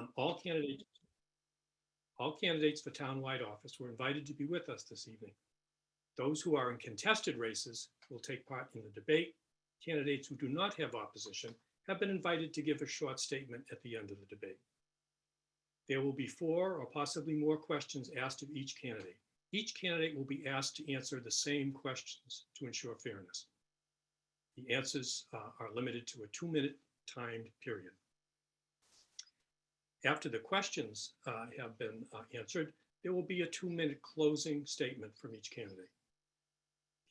Um, all candidates, all candidates for townwide office were invited to be with us this evening. Those who are in contested races will take part in the debate. Candidates who do not have opposition have been invited to give a short statement at the end of the debate. There will be four or possibly more questions asked of each candidate. Each candidate will be asked to answer the same questions to ensure fairness. The answers uh, are limited to a two-minute timed period. After the questions uh, have been uh, answered, there will be a two-minute closing statement from each candidate.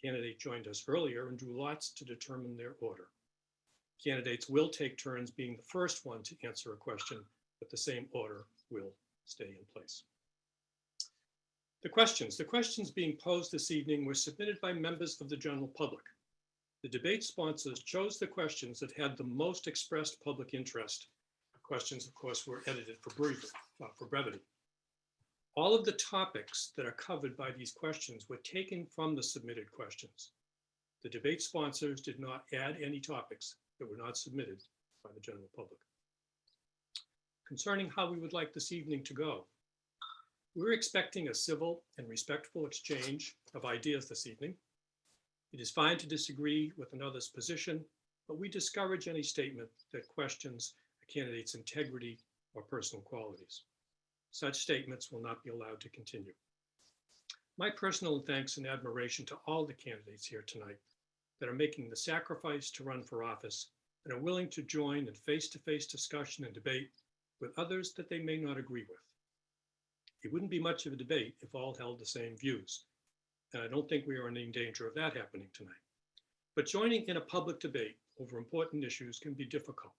Candidate joined us earlier and drew lots to determine their order. Candidates will take turns being the first one to answer a question, but the same order will stay in place. The questions. The questions being posed this evening were submitted by members of the general public. The debate sponsors chose the questions that had the most expressed public interest. Questions, of course, were edited for brevity. Uh, for brevity. All of the topics that are covered by these questions were taken from the submitted questions. The debate sponsors did not add any topics that were not submitted by the general public. Concerning how we would like this evening to go, we're expecting a civil and respectful exchange of ideas this evening. It is fine to disagree with another's position, but we discourage any statement that questions candidate's integrity or personal qualities. Such statements will not be allowed to continue. My personal thanks and admiration to all the candidates here tonight that are making the sacrifice to run for office and are willing to join in face-to-face discussion and debate with others that they may not agree with. It wouldn't be much of a debate if all held the same views. And I don't think we are in any danger of that happening tonight. But joining in a public debate over important issues can be difficult.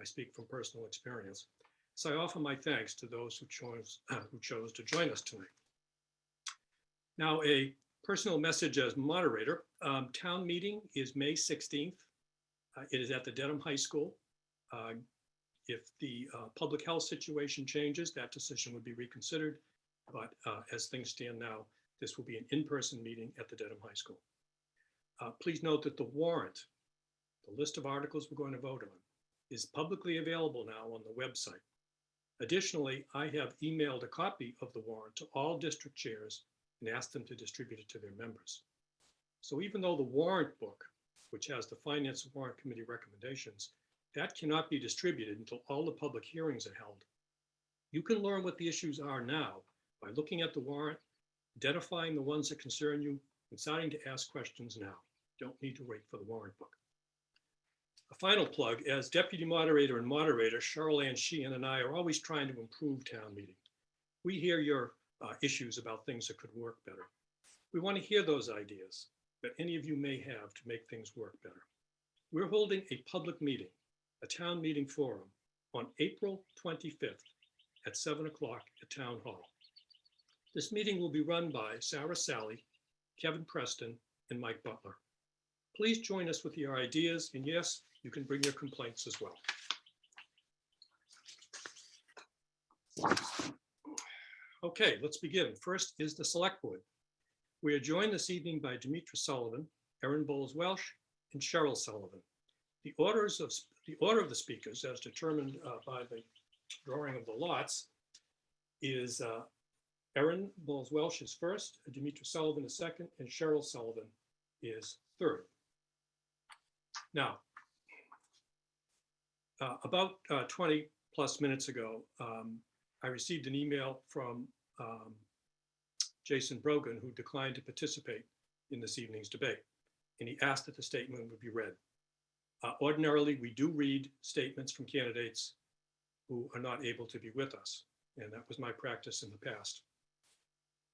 I speak from personal experience. So I offer my thanks to those who chose, who chose to join us tonight. Now, a personal message as moderator. Um, town meeting is May 16th. Uh, it is at the Dedham High School. Uh, if the uh, public health situation changes, that decision would be reconsidered. But uh, as things stand now, this will be an in-person meeting at the Dedham High School. Uh, please note that the warrant, the list of articles we're going to vote on, is publicly available now on the website. Additionally, I have emailed a copy of the warrant to all district chairs and asked them to distribute it to their members. So even though the warrant book, which has the Finance Warrant Committee recommendations, that cannot be distributed until all the public hearings are held. You can learn what the issues are now by looking at the warrant, identifying the ones that concern you, and starting to ask questions now. Don't need to wait for the warrant book. A final plug, as deputy moderator and moderator, Cheryl Ann Sheehan and I are always trying to improve town meeting. We hear your uh, issues about things that could work better. We want to hear those ideas that any of you may have to make things work better. We're holding a public meeting a town meeting forum on April 25th at 7 o'clock at Town Hall. This meeting will be run by Sarah Sally, Kevin Preston, and Mike Butler. Please join us with your ideas, and yes, you can bring your complaints as well. Okay, let's begin. First is the Select Board. We are joined this evening by Demetra Sullivan, Erin Boles Welsh, and Cheryl Sullivan. The orders of the order of the speakers, as determined uh, by the drawing of the lots, is uh, Erin Boles Welsh is first, Demetra Sullivan is second, and Cheryl Sullivan is third. Now, uh, about uh, 20 plus minutes ago, um, I received an email from um, Jason Brogan, who declined to participate in this evening's debate. And he asked that the statement would be read. Uh, ordinarily, we do read statements from candidates who are not able to be with us. And that was my practice in the past.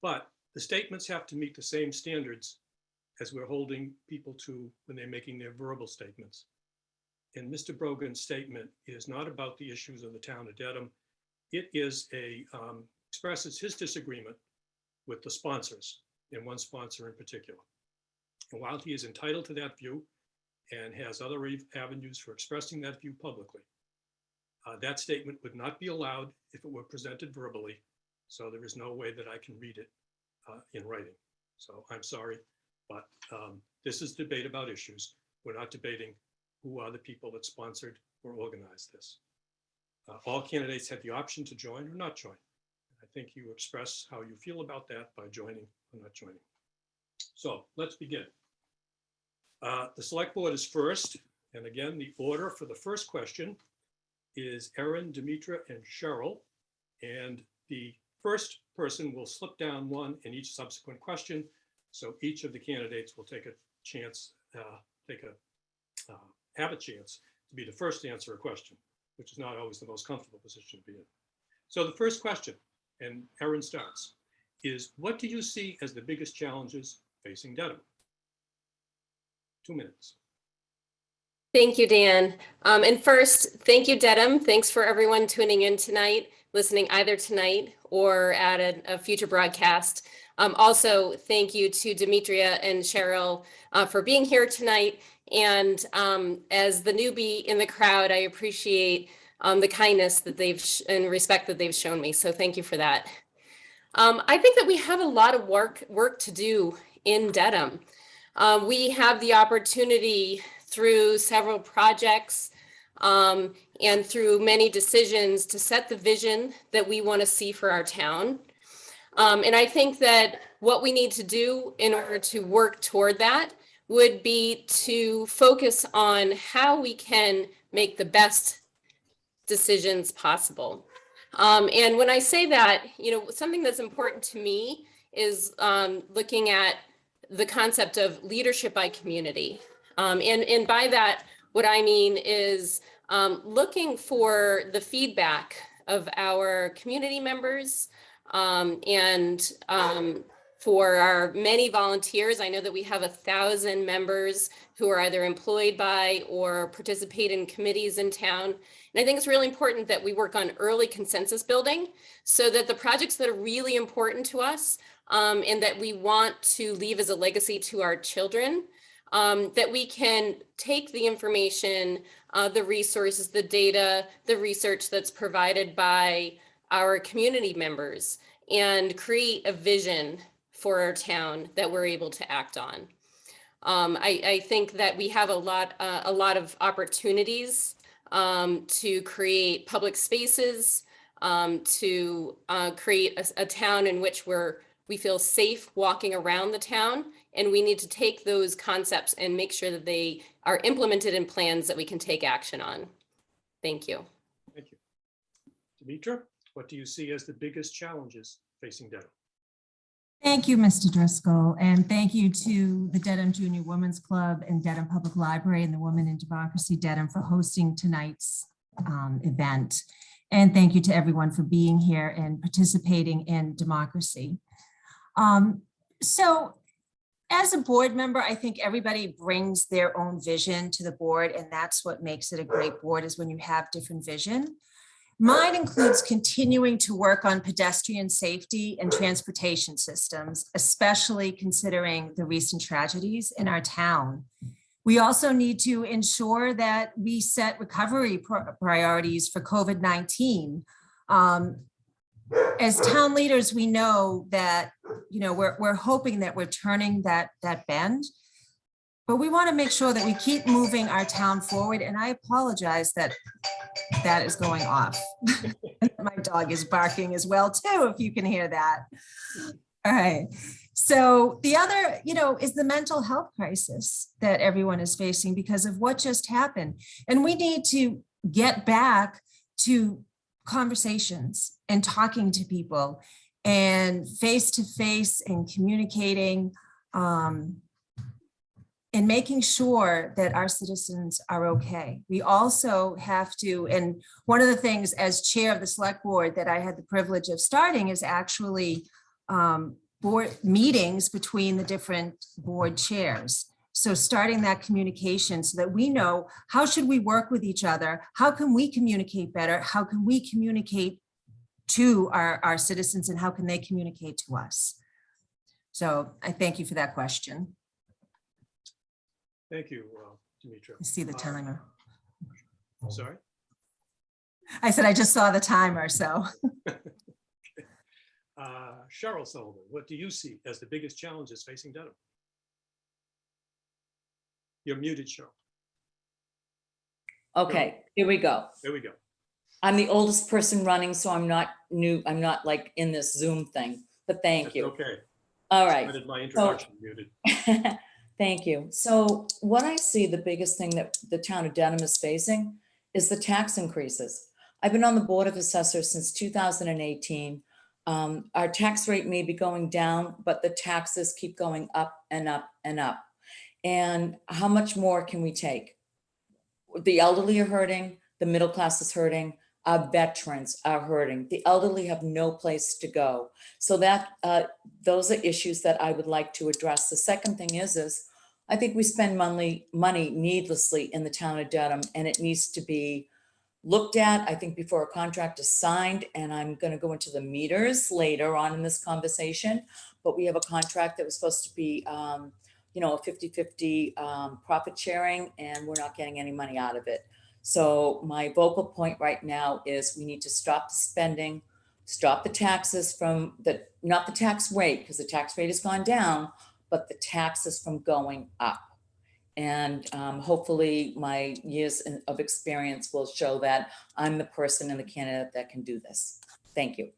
But the statements have to meet the same standards as we're holding people to when they're making their verbal statements. And Mr. Brogan's statement is not about the issues of the town of Dedham. It is a, um, expresses his disagreement with the sponsors and one sponsor in particular. And while he is entitled to that view, and has other avenues for expressing that view publicly. Uh, that statement would not be allowed if it were presented verbally. So there is no way that I can read it uh, in writing. So I'm sorry, but um, this is debate about issues. We're not debating who are the people that sponsored or organized this. Uh, All candidates had the option to join or not join. I think you express how you feel about that by joining or not joining. So let's begin. Uh, The select board is first, and again, the order for the first question is Erin, Demetra, and Cheryl. And the first person will slip down one in each subsequent question. So each of the candidates will take a chance, uh, take a, uh, have a chance to be the first to answer a question, which is not always the most comfortable position to be in. So the first question, and Erin starts, is what do you see as the biggest challenges facing Dedham? Two minutes. Thank you, Dan. Um, and first, thank you, Dedham. Thanks for everyone tuning in tonight, listening either tonight or at a, a future broadcast. Um, also, thank you to Demetria and Cheryl uh, for being here tonight. And um, as the newbie in the crowd, I appreciate um, the kindness that they've and respect that they've shown me. So thank you for that. Um, I think that we have a lot of work work to do in Dedham. Um, we have the opportunity through several projects um, and through many decisions to set the vision that we want to see for our town. Um, and I think that what we need to do in order to work toward that would be to focus on how we can make the best decisions possible. Um, and when I say that, you know, something that's important to me is um, looking at the concept of leadership by community. Um, and, and by that, what I mean is um, looking for the feedback of our community members um, and um, for our many volunteers. I know that we have a thousand members who are either employed by or participate in committees in town. And I think it's really important that we work on early consensus building so that the projects that are really important to us um, and that we want to leave as a legacy to our children, um, that we can take the information, uh, the resources, the data, the research that's provided by our community members and create a vision for our town that we're able to act on. Um, I, I think that we have a lot, uh, a lot of opportunities um, to create public spaces, um, to uh, create a, a town in which we're we feel safe walking around the town and we need to take those concepts and make sure that they are implemented in plans that we can take action on. Thank you. Thank you. Dimitra, what do you see as the biggest challenges facing Dedham? Thank you, Mr. Driscoll, and thank you to the Dedham Junior Women's Club and Dedham Public Library and the Women in Democracy Dedham for hosting tonight's um, event. And thank you to everyone for being here and participating in democracy. Um, so as a board member, I think everybody brings their own vision to the board, and that's what makes it a great board is when you have different vision. Mine includes continuing to work on pedestrian safety and transportation systems, especially considering the recent tragedies in our town. We also need to ensure that we set recovery priorities for COVID-19. Um, as town leaders, we know that, you know, we're, we're hoping that we're turning that, that bend. But we want to make sure that we keep moving our town forward. And I apologize that that is going off. My dog is barking as well too, if you can hear that. All right. So the other, you know, is the mental health crisis that everyone is facing because of what just happened. And we need to get back to conversations and talking to people and face to face and communicating um, and making sure that our citizens are okay. We also have to, and one of the things as chair of the select board that I had the privilege of starting is actually um, board meetings between the different board chairs. So starting that communication so that we know how should we work with each other? How can we communicate better? How can we communicate to our, our citizens and how can they communicate to us? So I thank you for that question. Thank you, uh, Demetra. I see the timer. Sorry? I said I just saw the timer, so. Uh, Cheryl Sullivan, what do you see as the biggest challenges facing Dedham? You're muted, Cheryl. Okay, here we go. There we go. I'm the oldest person running, so I'm not new, I'm not like in this Zoom thing, but thank That's you. Okay. All right. Started my introduction muted. Thank you. So what I see, the biggest thing that the town of Dedham is facing is the tax increases. I've been on the Board of Assessors since 2018. Um, Our tax rate may be going down, but the taxes keep going up and up and up. And how much more can we take? The elderly are hurting, the middle class is hurting, our veterans are hurting. The elderly have no place to go. So that, uh, those are issues that I would like to address. The second thing is, is I think we spend money, money needlessly in the town of Dedham and it needs to be looked at, I think before a contract is signed, and I'm gonna go into the meters later on in this conversation. But we have a contract that was supposed to be, um, you know, a 50-50 um, profit sharing and we're not getting any money out of it. So my vocal point right now is we need to stop the spending, stop the taxes from the, not the tax rate, because the tax rate has gone down, but the taxes from going up. And um, hopefully my years in- of experience will show that I'm the person and the candidate that can do this. Thank you.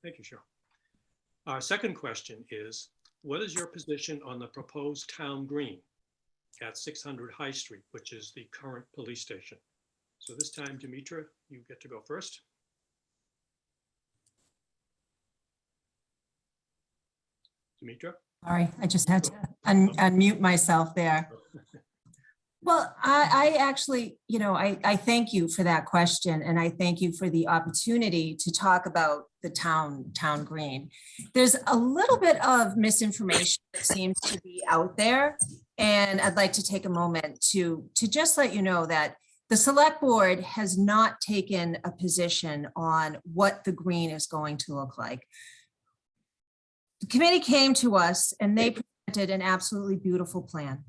Thank you, Cheryl. Our second question is, what is your position on the proposed town green at 600 High Street, which is the current police station? So this time, Dimitra, you get to go first. Dimitra? Sorry, I just had to un- unmute myself there. Well, I, I actually, you know, I, I thank you for that question and I thank you for the opportunity to talk about the town, town green. There's a little bit of misinformation that seems to be out there. And I'd like to take a moment to, to just let you know that the select board has not taken a position on what the green is going to look like. The committee came to us and they presented an absolutely beautiful plan.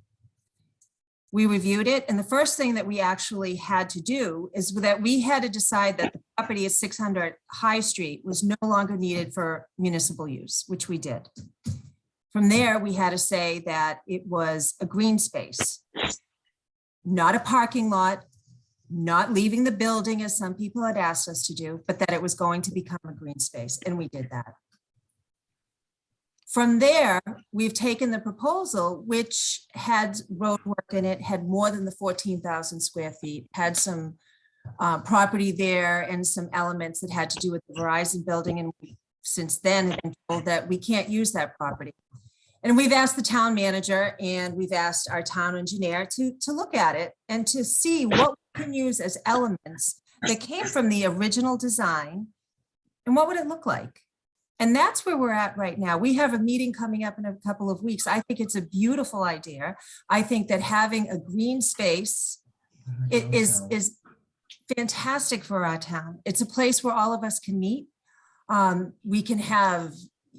We reviewed it, and the first thing that we actually had to do is that we had to decide that the property at 600 High Street was no longer needed for municipal use, which we did. From there, we had to say that it was a green space, not a parking lot, not leaving the building as some people had asked us to do, but that it was going to become a green space, and we did that. From there, we've taken the proposal, which had road work in it, had more than the 14,000 square feet, had some uh, property there and some elements that had to do with the Verizon building. And since then have been told that we can't use that property. And we've asked the town manager and we've asked our town engineer to, to look at it and to see what can use as elements that came from the original design and what would it look like? And that's where we're at right now. We have a meeting coming up in a couple of weeks. I think it's a beautiful idea. I think that having a green space is, is fantastic for our town. It's a place where all of us can meet. Um, we can have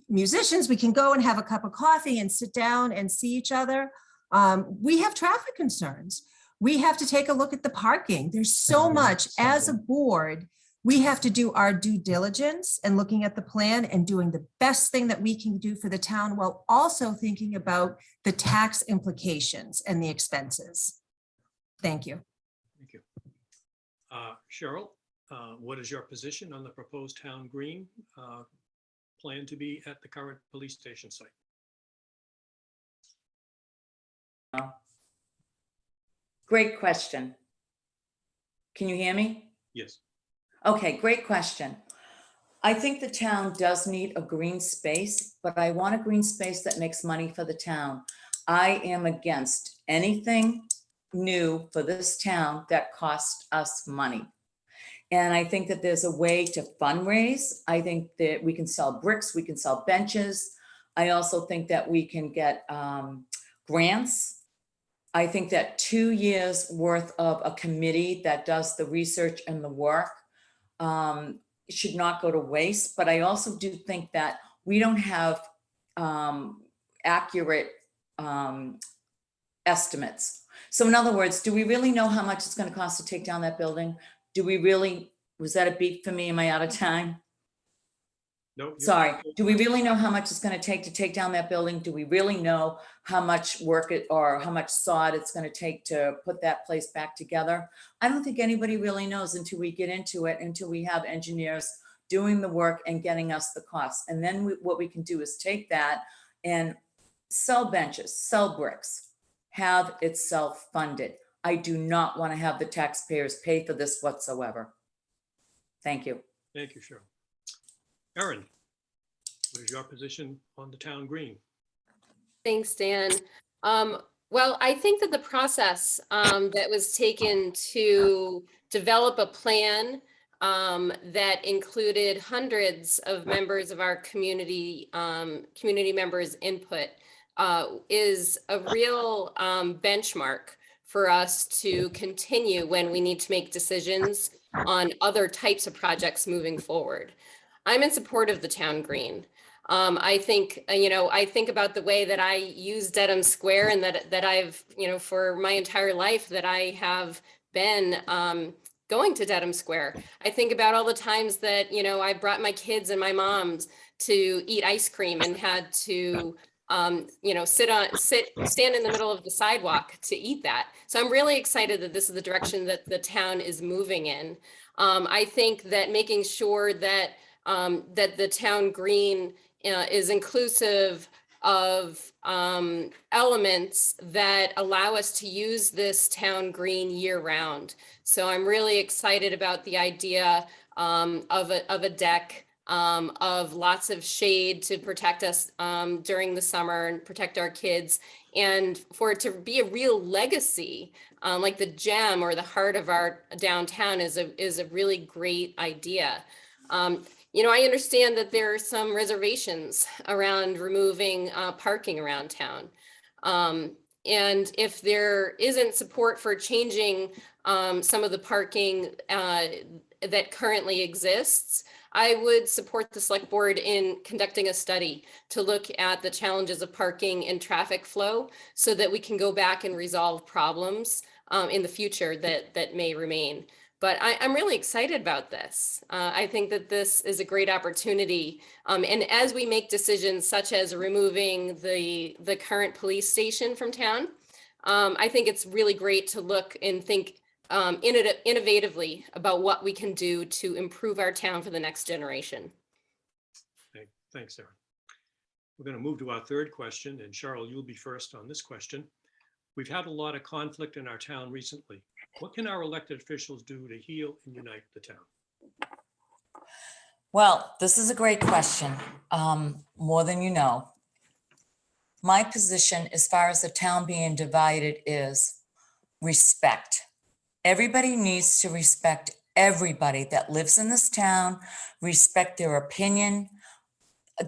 musicians, we can go and have a cup of coffee and sit down and see each other. Um, we have traffic concerns. We have to take a look at the parking. There's so much as a board we have to do our due diligence and looking at the plan and doing the best thing that we can do for the town while also thinking about the tax implications and the expenses. Thank you. Thank you. Uh, Cheryl, uh, what is your position on the proposed town green uh, plan to be at the current police station site? Great question. Can you hear me? Yes. Okay, great question. I think the town does need a green space, but I want a green space that makes money for the town. I am against anything new for this town that costs us money. And I think that there's a way to fundraise. I think that we can sell bricks, we can sell benches. I also think that we can get um, grants. I think that two years worth of a committee that does the research and the work um, should not go to waste, but I also do think that we don't have um, accurate um, estimates. So in other words, do we really know how much it's gonna cost to take down that building? Do we really, was that a beat for me? Am I out of time? No. you're- Sorry, do we really know how much it's gonna take to take down that building? Do we really know how much work it, or how much sod it's gonna take to put that place back together? I don't think anybody really knows until we get into it, until we have engineers doing the work and getting us the costs. And then we- what we can do is take that and sell benches, sell bricks, have it self-funded. I do not want to have the taxpayers pay for this whatsoever. Thank you. Thank you, Cheryl. Erin, what is your position on the town green? Thanks, Dan. Um, well, I think that the process um, that was taken to develop a plan um, that included hundreds of members of our community, um, community members' input uh, is a real um, benchmark for us to continue when we need to make decisions on other types of projects moving forward. I'm in support of the town green. Um, I think, uh, you know, I think about the way that I use Dedham Square and that, that I've, you know, for my entire life that I have been, um, going to Dedham Square. I think about all the times that, you know, I brought my kids and my moms to eat ice cream and had to, um, you know, sit on, sit, stand in the middle of the sidewalk to eat that. So I'm really excited that this is the direction that the town is moving in. Um, I think that making sure that, um, that the town green uh, is inclusive of um, elements that allow us to use this town green year round. So I'm really excited about the idea um, of a, of a deck, um, of lots of shade to protect us um, during the summer and protect our kids. And for it to be a real legacy, um, like the gem or the heart of our downtown is a, is a really great idea. You know, I understand that there are some reservations around removing uh, parking around town. Um, and if there isn't support for changing um, some of the parking uh, that currently exists, I would support the select board in conducting a study to look at the challenges of parking and traffic flow so that we can go back and resolve problems um, in the future that, that may remain. But I, I'm really excited about this. Uh, I think that this is a great opportunity. Um, and as we make decisions such as removing the, the current police station from town, um, I think it's really great to look and think um, innov- innovatively about what we can do to improve our town for the next generation. Thank- Thanks, Erin. We're going to move to our third question, and Cheryl, you'll be first on this question. We've had a lot of conflict in our town recently. What can our elected officials do to heal and unite the town? Well, this is a great question, um, more than you know. My position as far as the town being divided is respect. Everybody needs to respect everybody that lives in this town, respect their opinion.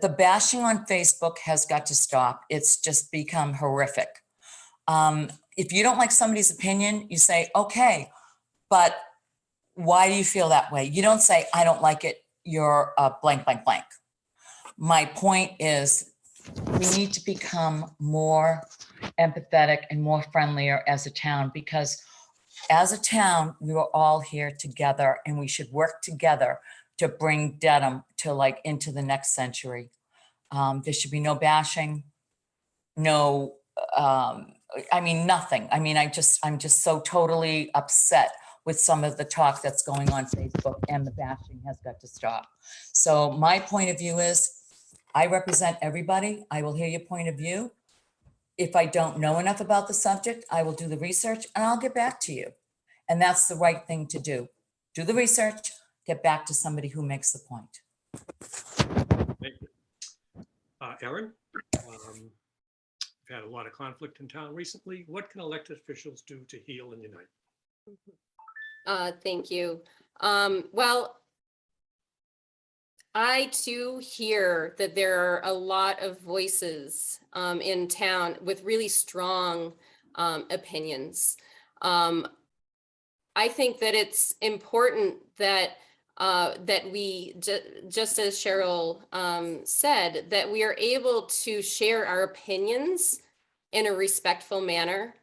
The bashing on Facebook has got to stop. It's just become horrific. Um, if you don't like somebody's opinion, you say, okay, but why do you feel that way? You don't say, I don't like it, you're a blank, blank, blank. My point is, we need to become more empathetic and more friendlier as a town because as a town, we were all here together and we should work together to bring Dedham to like into the next century. Um, there should be no bashing, no, um, I mean, nothing. I mean, I just, I'm just so totally upset with some of the talk that's going on Facebook and the bashing has got to stop. So my point of view is, I represent everybody. I will hear your point of view. If I don't know enough about the subject, I will do the research and I'll get back to you. And that's the right thing to do. Do the research, get back to somebody who makes the point. Thank you. Uh, Erin, um, we've had a lot of conflict in town recently. What can elected officials do to heal and unite? Uh, thank you. Um, well, I too hear that there are a lot of voices um, in town with really strong um, opinions. Um, I think that it's important that uh, that we, ju- just as Cheryl um, said, that we are able to share our opinions in a respectful manner.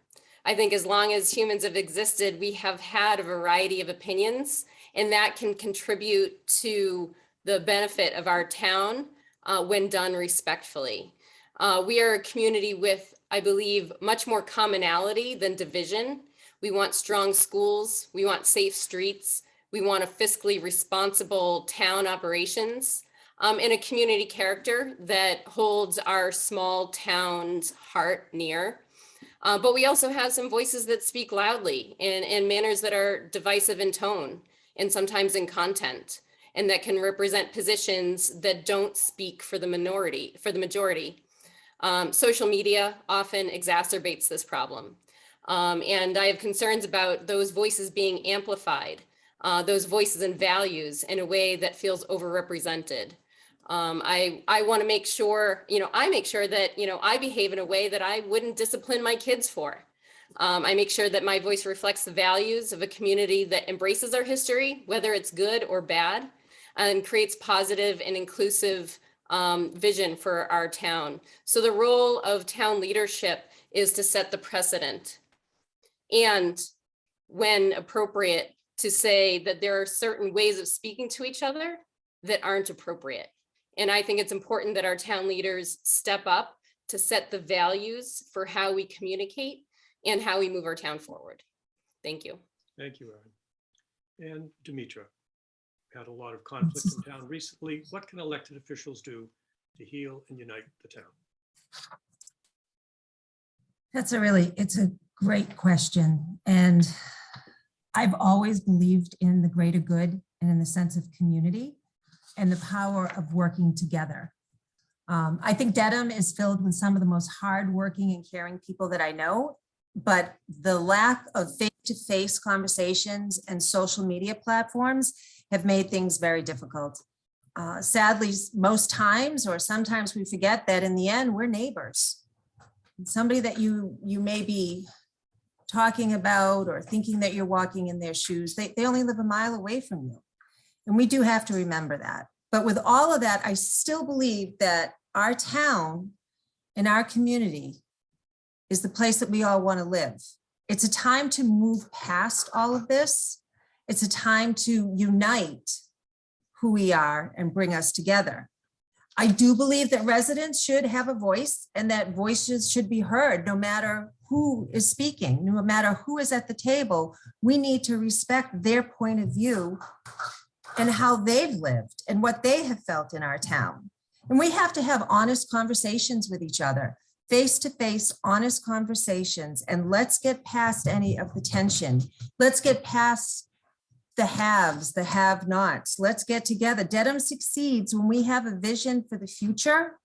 I think as long as humans have existed, we have had a variety of opinions and that can contribute to the benefit of our town uh, when done respectfully. Uh, we are a community with, I believe, much more commonality than division. We want strong schools. We want safe streets. We want a fiscally responsible town operations um, and a community character that holds our small town's heart near. Uh, but we also have some voices that speak loudly in, in manners that are divisive in tone and sometimes in content and that can represent positions that don't speak for the minority, for the majority. Um, social media often exacerbates this problem. Um, and I have concerns about those voices being amplified, uh, those voices and values in a way that feels overrepresented. Um, I, I want to make sure, you know, I make sure that, you know, I behave in a way that I wouldn't discipline my kids for. Um, I make sure that my voice reflects the values of a community that embraces our history, whether it's good or bad, and creates positive and inclusive um, vision for our town. So the role of town leadership is to set the precedent. And when appropriate, to say that there are certain ways of speaking to each other that aren't appropriate. And I think it's important that our town leaders step up to set the values for how we communicate and how we move our town forward. Thank you. Thank you, Erin. And Demetra, we had a lot of conflict in town recently. What can elected officials do to heal and unite the town? That's a really, it's a great question. And I've always believed in the greater good and in the sense of community and the power of working together. Um, I think Dedham is filled with some of the most hardworking and caring people that I know, but the lack of face-to-face conversations and social media platforms have made things very difficult. Uh, sadly, most times, or sometimes we forget that in the end, we're neighbors. Somebody that you, you may be talking about or thinking that you're walking in their shoes, they, they only live a mile away from you. And we do have to remember that. But with all of that, I still believe that our town and our community is the place that we all want to live. It's a time to move past all of this. It's a time to unite who we are and bring us together. I do believe that residents should have a voice and that voices should be heard no matter who is speaking, no matter who is at the table. We need to respect their point of view and how they've lived and what they have felt in our town. And we have to have honest conversations with each other, face-to-face, honest conversations, and let's get past any of the tension. Let's get past the haves, the have-nots. Let's get together. Dedham succeeds when we have a vision for the future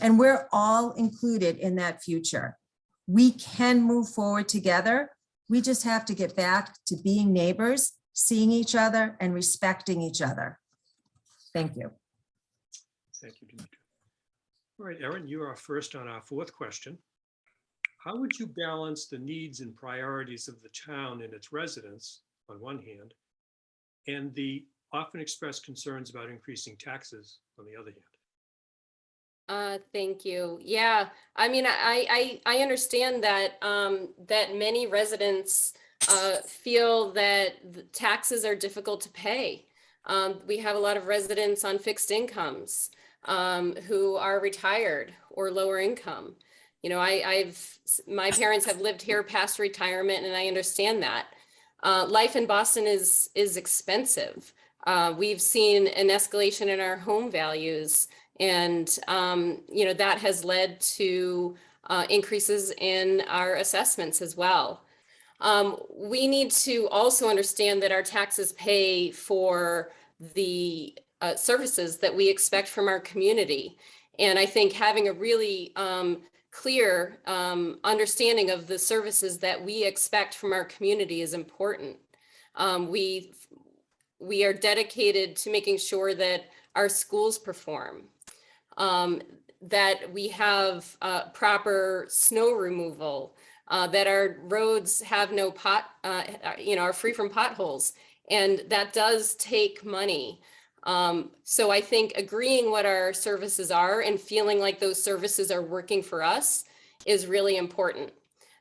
and we're all included in that future. We can move forward together. We just have to get back to being neighbors, seeing each other and respecting each other. Thank you. Thank you, Demetra. All right, Erin, you are first on our fourth question. How would you balance the needs and priorities of the town and its residents on one hand, and the often expressed concerns about increasing taxes on the other hand? Uh, thank you. Yeah, I mean, I, I, I understand that, um, that many residents, uh, feel that taxes are difficult to pay. Um, we have a lot of residents on fixed incomes, um, who are retired or lower income. You know, I, I've, my parents have lived here past retirement and I understand that. Uh, life in Boston is, is expensive. Uh, we've seen an escalation in our home values and, um, you know, that has led to uh, increases in our assessments as well. Um, we need to also understand that our taxes pay for the uh, services that we expect from our community. And I think having a really um, clear um, understanding of the services that we expect from our community is important. Um, we, we are dedicated to making sure that our schools perform, um, that we have uh, proper snow removal, uh, that our roads have no pot, uh, you know, are free from potholes. And that does take money. Um, so I think agreeing what our services are and feeling like those services are working for us is really important.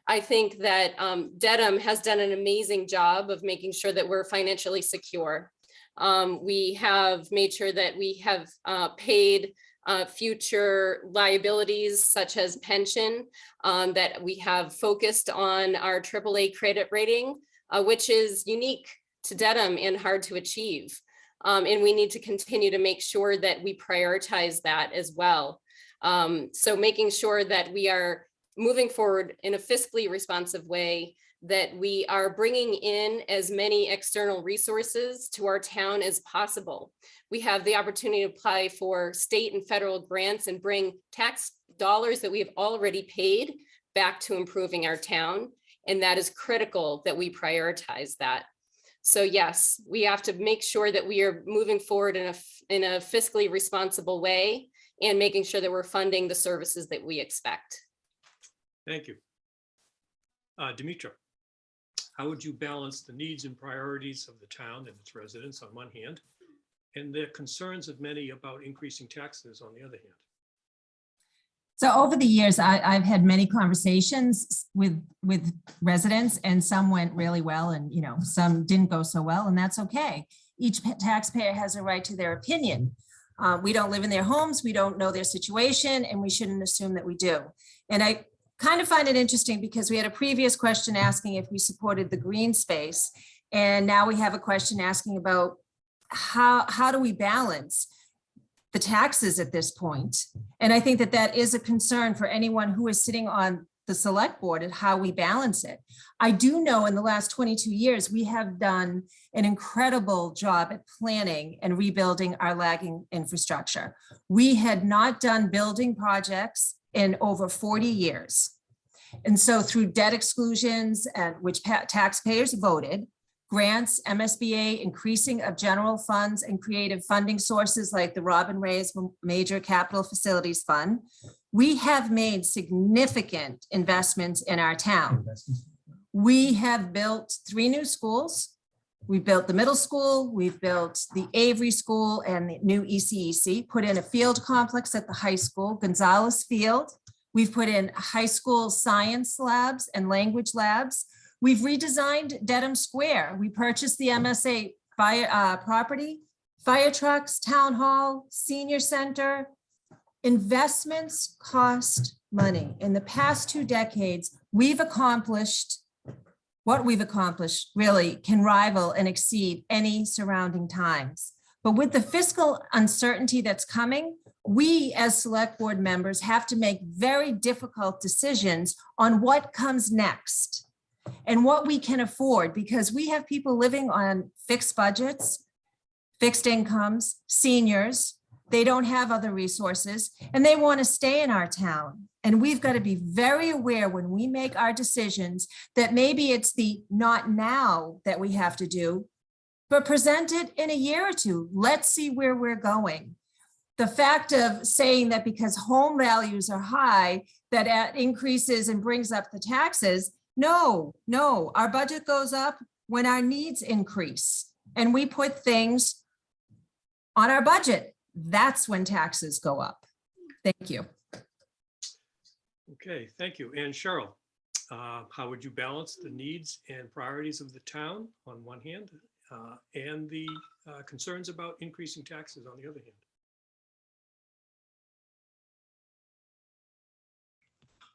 I think that um, Dedham has done an amazing job of making sure that we're financially secure. Um, we have made sure that we have uh, paid uh, future liabilities such as pension, um, that we have focused on our AAA credit rating, uh, which is unique to Dedham and hard to achieve. Um, and we need to continue to make sure that we prioritize that as well. Um, so making sure that we are moving forward in a fiscally responsive way, that we are bringing in as many external resources to our town as possible. We have the opportunity to apply for state and federal grants and bring tax dollars that we have already paid back to improving our town. And that is critical that we prioritize that. So yes, we have to make sure that we are moving forward in a, in a fiscally responsible way and making sure that we're funding the services that we expect. Thank you. Uh, Dimitra, how would you balance the needs and priorities of the town and its residents on one hand, and the concerns of many about increasing taxes on the other hand? So over the years, I, I've had many conversations with, with residents and some went really well and, you know, some didn't go so well and that's okay. Each taxpayer has a right to their opinion. Uh, we don't live in their homes, we don't know their situation and we shouldn't assume that we do. And I kind of find it interesting because we had a previous question asking if we supported the green space. And now we have a question asking about how, how do we balance the taxes at this point? And I think that that is a concern for anyone who is sitting on the select board and how we balance it. I do know in the last 22 years, we have done an incredible job at planning and rebuilding our lagging infrastructure. We had not done building projects in over 40 years. And so through debt exclusions and which taxpayers voted, grants, MSBA, increasing of general funds and creative funding sources like the Robin Reyes Major Capital Facilities Fund, we have made significant investments in our town. We have built three new schools. We built the middle school, we've built the Avery School and the new ECEC, put in a field complex at the high school, Gonzalez Field. We've put in high school science labs and language labs. We've redesigned Dedham Square. We purchased the MSA fire uh, property, fire trucks, town hall, senior center. Investments cost money. In the past two decades, we've accomplished what we've accomplished really can rival and exceed any surrounding times. But with the fiscal uncertainty that's coming, we as select board members have to make very difficult decisions on what comes next and what we can afford because we have people living on fixed budgets, fixed incomes, seniors. They don't have other resources and they want to stay in our town. And we've got to be very aware when we make our decisions that maybe it's the not now that we have to do, but present it in a year or two. Let's see where we're going. The fact of saying that because home values are high, that increases and brings up the taxes, no, no, our budget goes up when our needs increase and we put things on our budget. That's when taxes go up. Thank you. Okay, thank you. And Cheryl, uh, how would you balance the needs and priorities of the town on one hand uh, and the uh, concerns about increasing taxes on the other hand?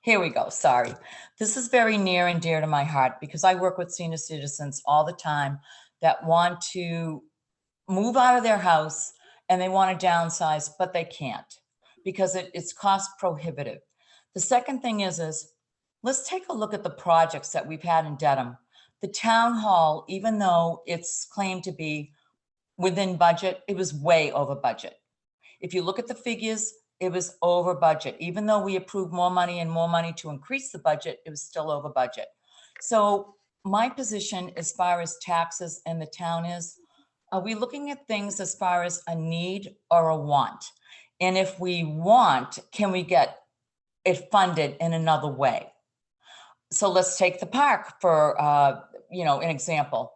Here we go, sorry. This is very near and dear to my heart because I work with senior citizens all the time that want to move out of their house and they want to downsize, but they can't because it, it's cost prohibitive. The second thing is, is let's take a look at the projects that we've had in Dedham. The town hall, even though it's claimed to be within budget, it was way over budget. If you look at the figures, it was over budget. Even though we approved more money and more money to increase the budget, it was still over budget. So my position as far as taxes and the town is, are we looking at things as far as a need or a want? And if we want, can we get it funded in another way? So let's take the park for, uh, you know, an example.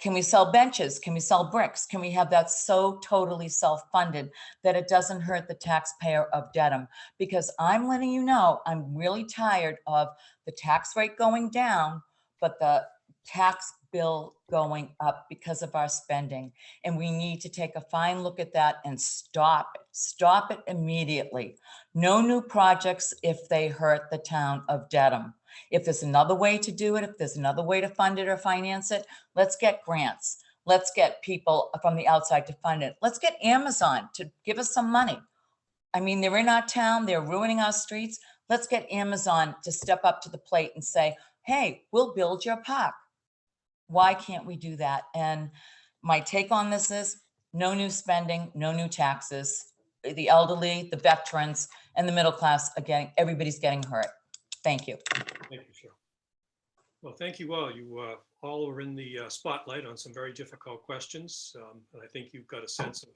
Can we sell benches? Can we sell bricks? Can we have that so totally self-funded that it doesn't hurt the taxpayer of Dedham? Because I'm letting you know, I'm really tired of the tax rate going down, but the tax bill going up because of our spending. And we need to take a fine look at that and stop it. Stop it immediately. No new projects if they hurt the town of Dedham. If there's another way to do it, if there's another way to fund it or finance it, let's get grants. Let's get people from the outside to fund it. Let's get Amazon to give us some money. I mean, they're in our town, they're ruining our streets. Let's get Amazon to step up to the plate and say, hey, we'll build your park. Why can't we do that? And my take on this is no new spending, no new taxes. The elderly, the veterans, and the middle class are getting, everybody's getting hurt. Thank you. Thank you, Cheryl. Well, thank you all. You uh, all are in the uh, spotlight on some very difficult questions. um, And I think you've got a sense of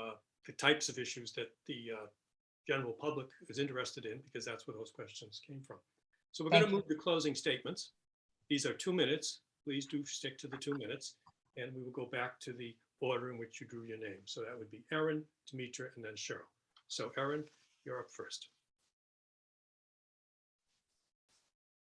uh, the types of issues that the uh, general public is interested in, because that's where those questions came from. So we're going to move to closing statements. These are two minutes. Please do stick to the two minutes. And we will go back to the order in which you drew your name. So that would be Erin, Demetra, and then Cheryl. So Erin, you're up first.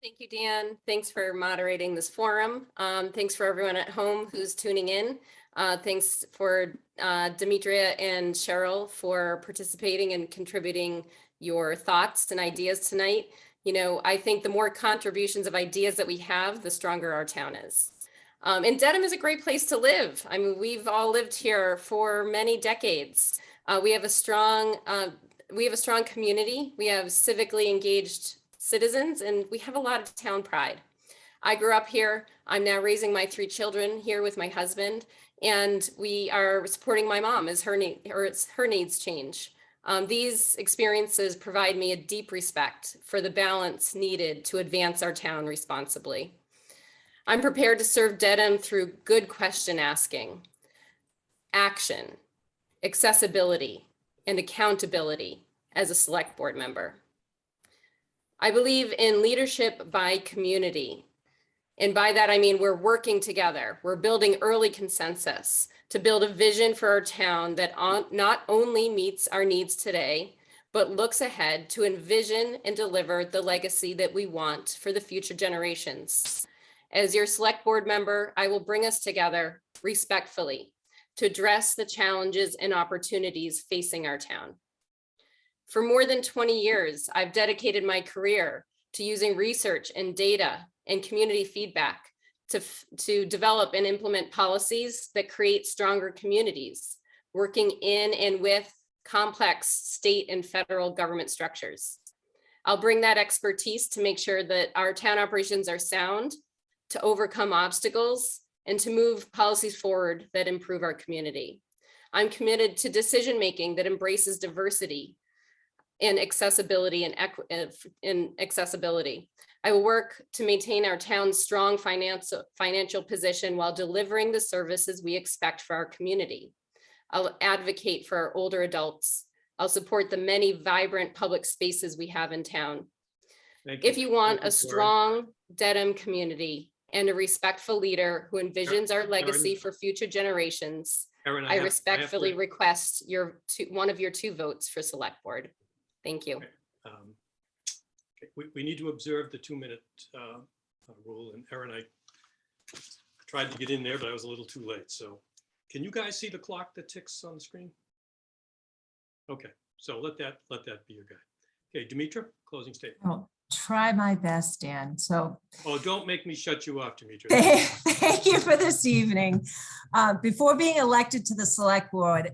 Thank you, Dan. Thanks for moderating this forum. Um, thanks for everyone at home who's tuning in. Uh, thanks for uh, Demetria and Cheryl for participating and contributing your thoughts and ideas tonight. You know, I think the more contributions of ideas that we have, the stronger our town is. Um, and Dedham is a great place to live. I mean, we've all lived here for many decades. Uh, we have a strong, uh, we have a strong community. We have civically engaged citizens and we have a lot of town pride. I grew up here. I'm now raising my three children here with my husband and we are supporting my mom as her need or her needs change. Um, these experiences provide me a deep respect for the balance needed to advance our town responsibly. I'm prepared to serve Dedham through good question asking, action, accessibility, and accountability as a select board member. I believe in leadership by community. And by that, I mean we're working together. We're building early consensus to build a vision for our town that on, not only meets our needs today, but looks ahead to envision and deliver the legacy that we want for the future generations. As your select board member, I will bring us together respectfully to address the challenges and opportunities facing our town. For more than 20 years, I've dedicated my career to using research and data and community feedback to, to develop and implement policies that create stronger communities, working in and with complex state and federal government structures. I'll bring that expertise to make sure that our town operations are sound, to overcome obstacles, and to move policies forward that improve our community. I'm committed to decision-making that embraces diversity, and accessibility and in accessibility. I will work to maintain our town's strong financial financial position while delivering the services we expect for our community. I'll advocate for our older adults. I'll support the many vibrant public spaces we have in town. Thank If you want Thank a you, strong Dedham community and a respectful leader who envisions our legacy Erin. for future generations, Erin, I have- have to- respectfully request your two, one of your two votes for select board. Thank you. um, okay, We, we need to observe the two-minute uh, uh, rule, and Aaron, I tried to get in there, but I was a little too late, so can you guys see the clock that ticks on the screen? Okay, so let that, let that be your guide. Okay, Demetra, closing statement. I'll try my best, Dan. So Oh, don't make me shut you off, Demetra. Thank you for this evening. Uh, Before being elected to the select board,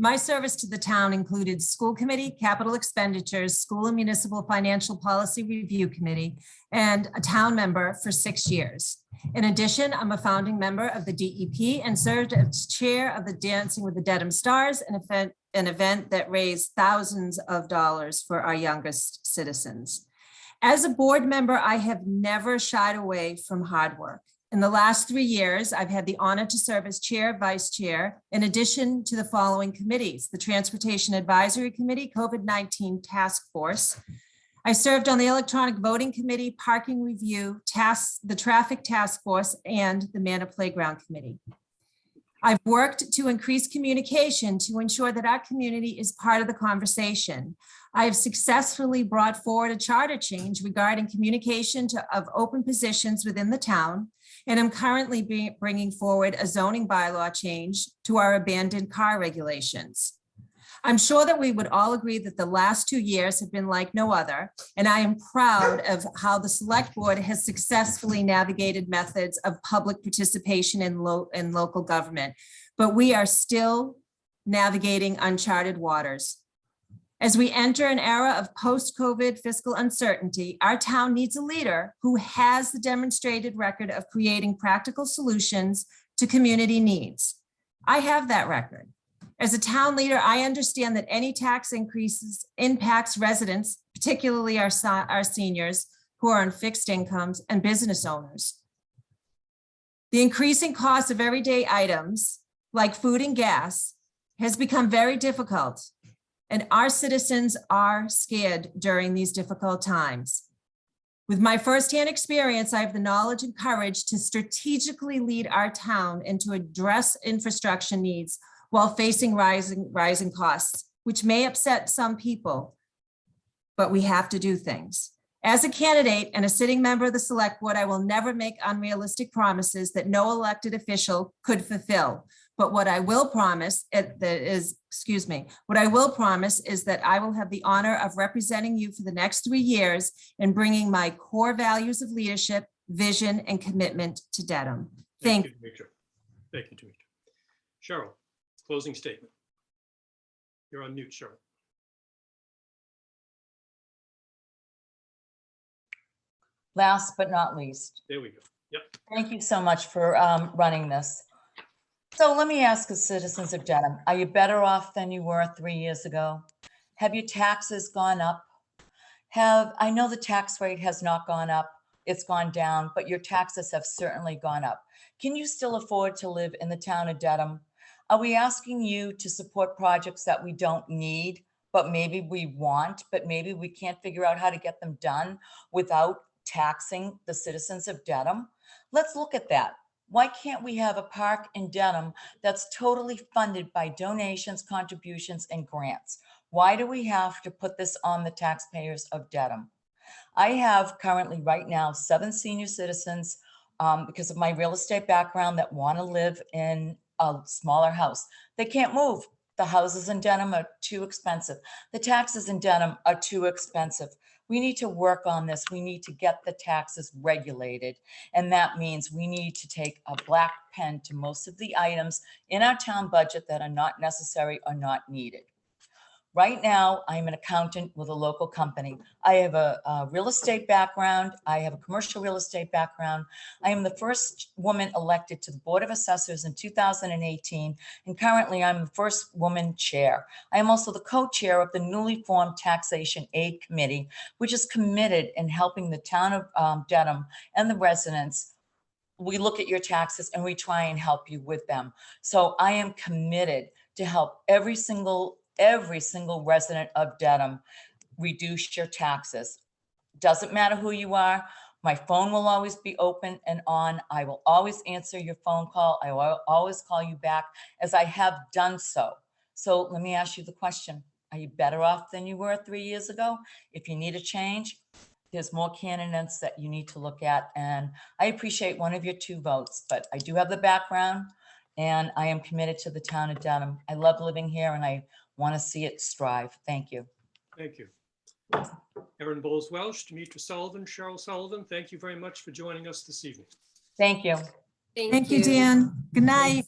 my service to the town included school committee, capital expenditures, school and municipal financial policy review committee, and a town member for six years. In addition, I'm a founding member of the DEP and served as chair of the Dancing with the Dedham Stars, an event, an event that raised thousands of dollars for our youngest citizens. As a board member, I have never shied away from hard work. In the last three years, I've had the honor to serve as chair, vice chair, in addition to the following committees, the Transportation Advisory Committee, COVID-19 Task Force. I served on the Electronic Voting Committee, Parking Review, Task, the Traffic Task Force, and the Manor Playground Committee. I've worked to increase communication to ensure that our community is part of the conversation. I have successfully brought forward a charter change regarding communication to, of open positions within the town and I'm currently bringing forward a zoning bylaw change to our abandoned car regulations. I'm sure that we would all agree that the last two years have been like no other, and I am proud of how the select board has successfully navigated methods of public participation in lo- in local government. But we are still navigating uncharted waters. As we enter an era of post-COVID fiscal uncertainty, our town needs a leader who has the demonstrated record of creating practical solutions to community needs. I have that record. As a town leader, I understand that any tax increases impacts residents, particularly our, our seniors who are on fixed incomes and business owners. The increasing cost of everyday items like food and gas has become very difficult and our citizens are scared during these difficult times. With my firsthand experience, I have the knowledge and courage to strategically lead our town and to address infrastructure needs while facing rising, rising costs, which may upset some people, but we have to do things. As a candidate and a sitting member of the select board, I will never make unrealistic promises that no elected official could fulfill. But what I will promise it- that is, excuse me, what I will promise is that I will have the honor of representing you for the next three years and bringing my core values of leadership, vision, and commitment to Dedham. Thank, you, Demetra. Thank you, Demetra. Cheryl, closing statement. You're on mute, Cheryl. Last but not least, There we go. Yep. Thank you so much for um, running this. So let me ask the citizens of Dedham, are you better off than you were three years ago? Have your taxes gone up? Have, I know the tax rate has not gone up, it's gone down, but your taxes have certainly gone up. Can you still afford to live in the town of Dedham? Are we asking you to support projects that we don't need, but maybe we want, but maybe we can't figure out how to get them done without taxing the citizens of Dedham? Let's look at that. Why can't we have a park in Dedham that's totally funded by donations, contributions, and grants? Why do we have to put this on the taxpayers of Dedham? I have currently, right now, seven senior citizens um, because of my real estate background that want to live in a smaller house. They can't move. The houses in Dedham are too expensive. The taxes in Dedham are too expensive. We need to work on this. We need to get the taxes regulated. And that means we need to take a black pen to most of the items in our town budget that are not necessary or not needed. Right now, I'm an accountant with a local company. I have a, a real estate background. I have a commercial real estate background. I am the first woman elected to the Board of Assessors in 2018, and currently I'm the first woman chair. I am also the co-chair of the newly formed Taxation Aid Committee, which is committed in helping the town of um, Dedham and the residents. We look at your taxes and we try and help you with them. So I am committed to help every single, every single resident of Dedham reduce your taxes. Doesn't matter who you are. My phone will always be open and on. I will always answer your phone call. I will always call you back as I have done so. So let me ask you the question. Are you better off than you were three years ago? If you need a change, there's more candidates that you need to look at. And I appreciate one of your two votes, but I do have the background and I am committed to the town of Dedham. I love living here and I want to see it strive. Thank you. Thank you. Erin Boles Welsh, Demetra Sullivan, Cheryl Sullivan, thank you very much for joining us this evening. Thank you. thank you, Dan. Good night.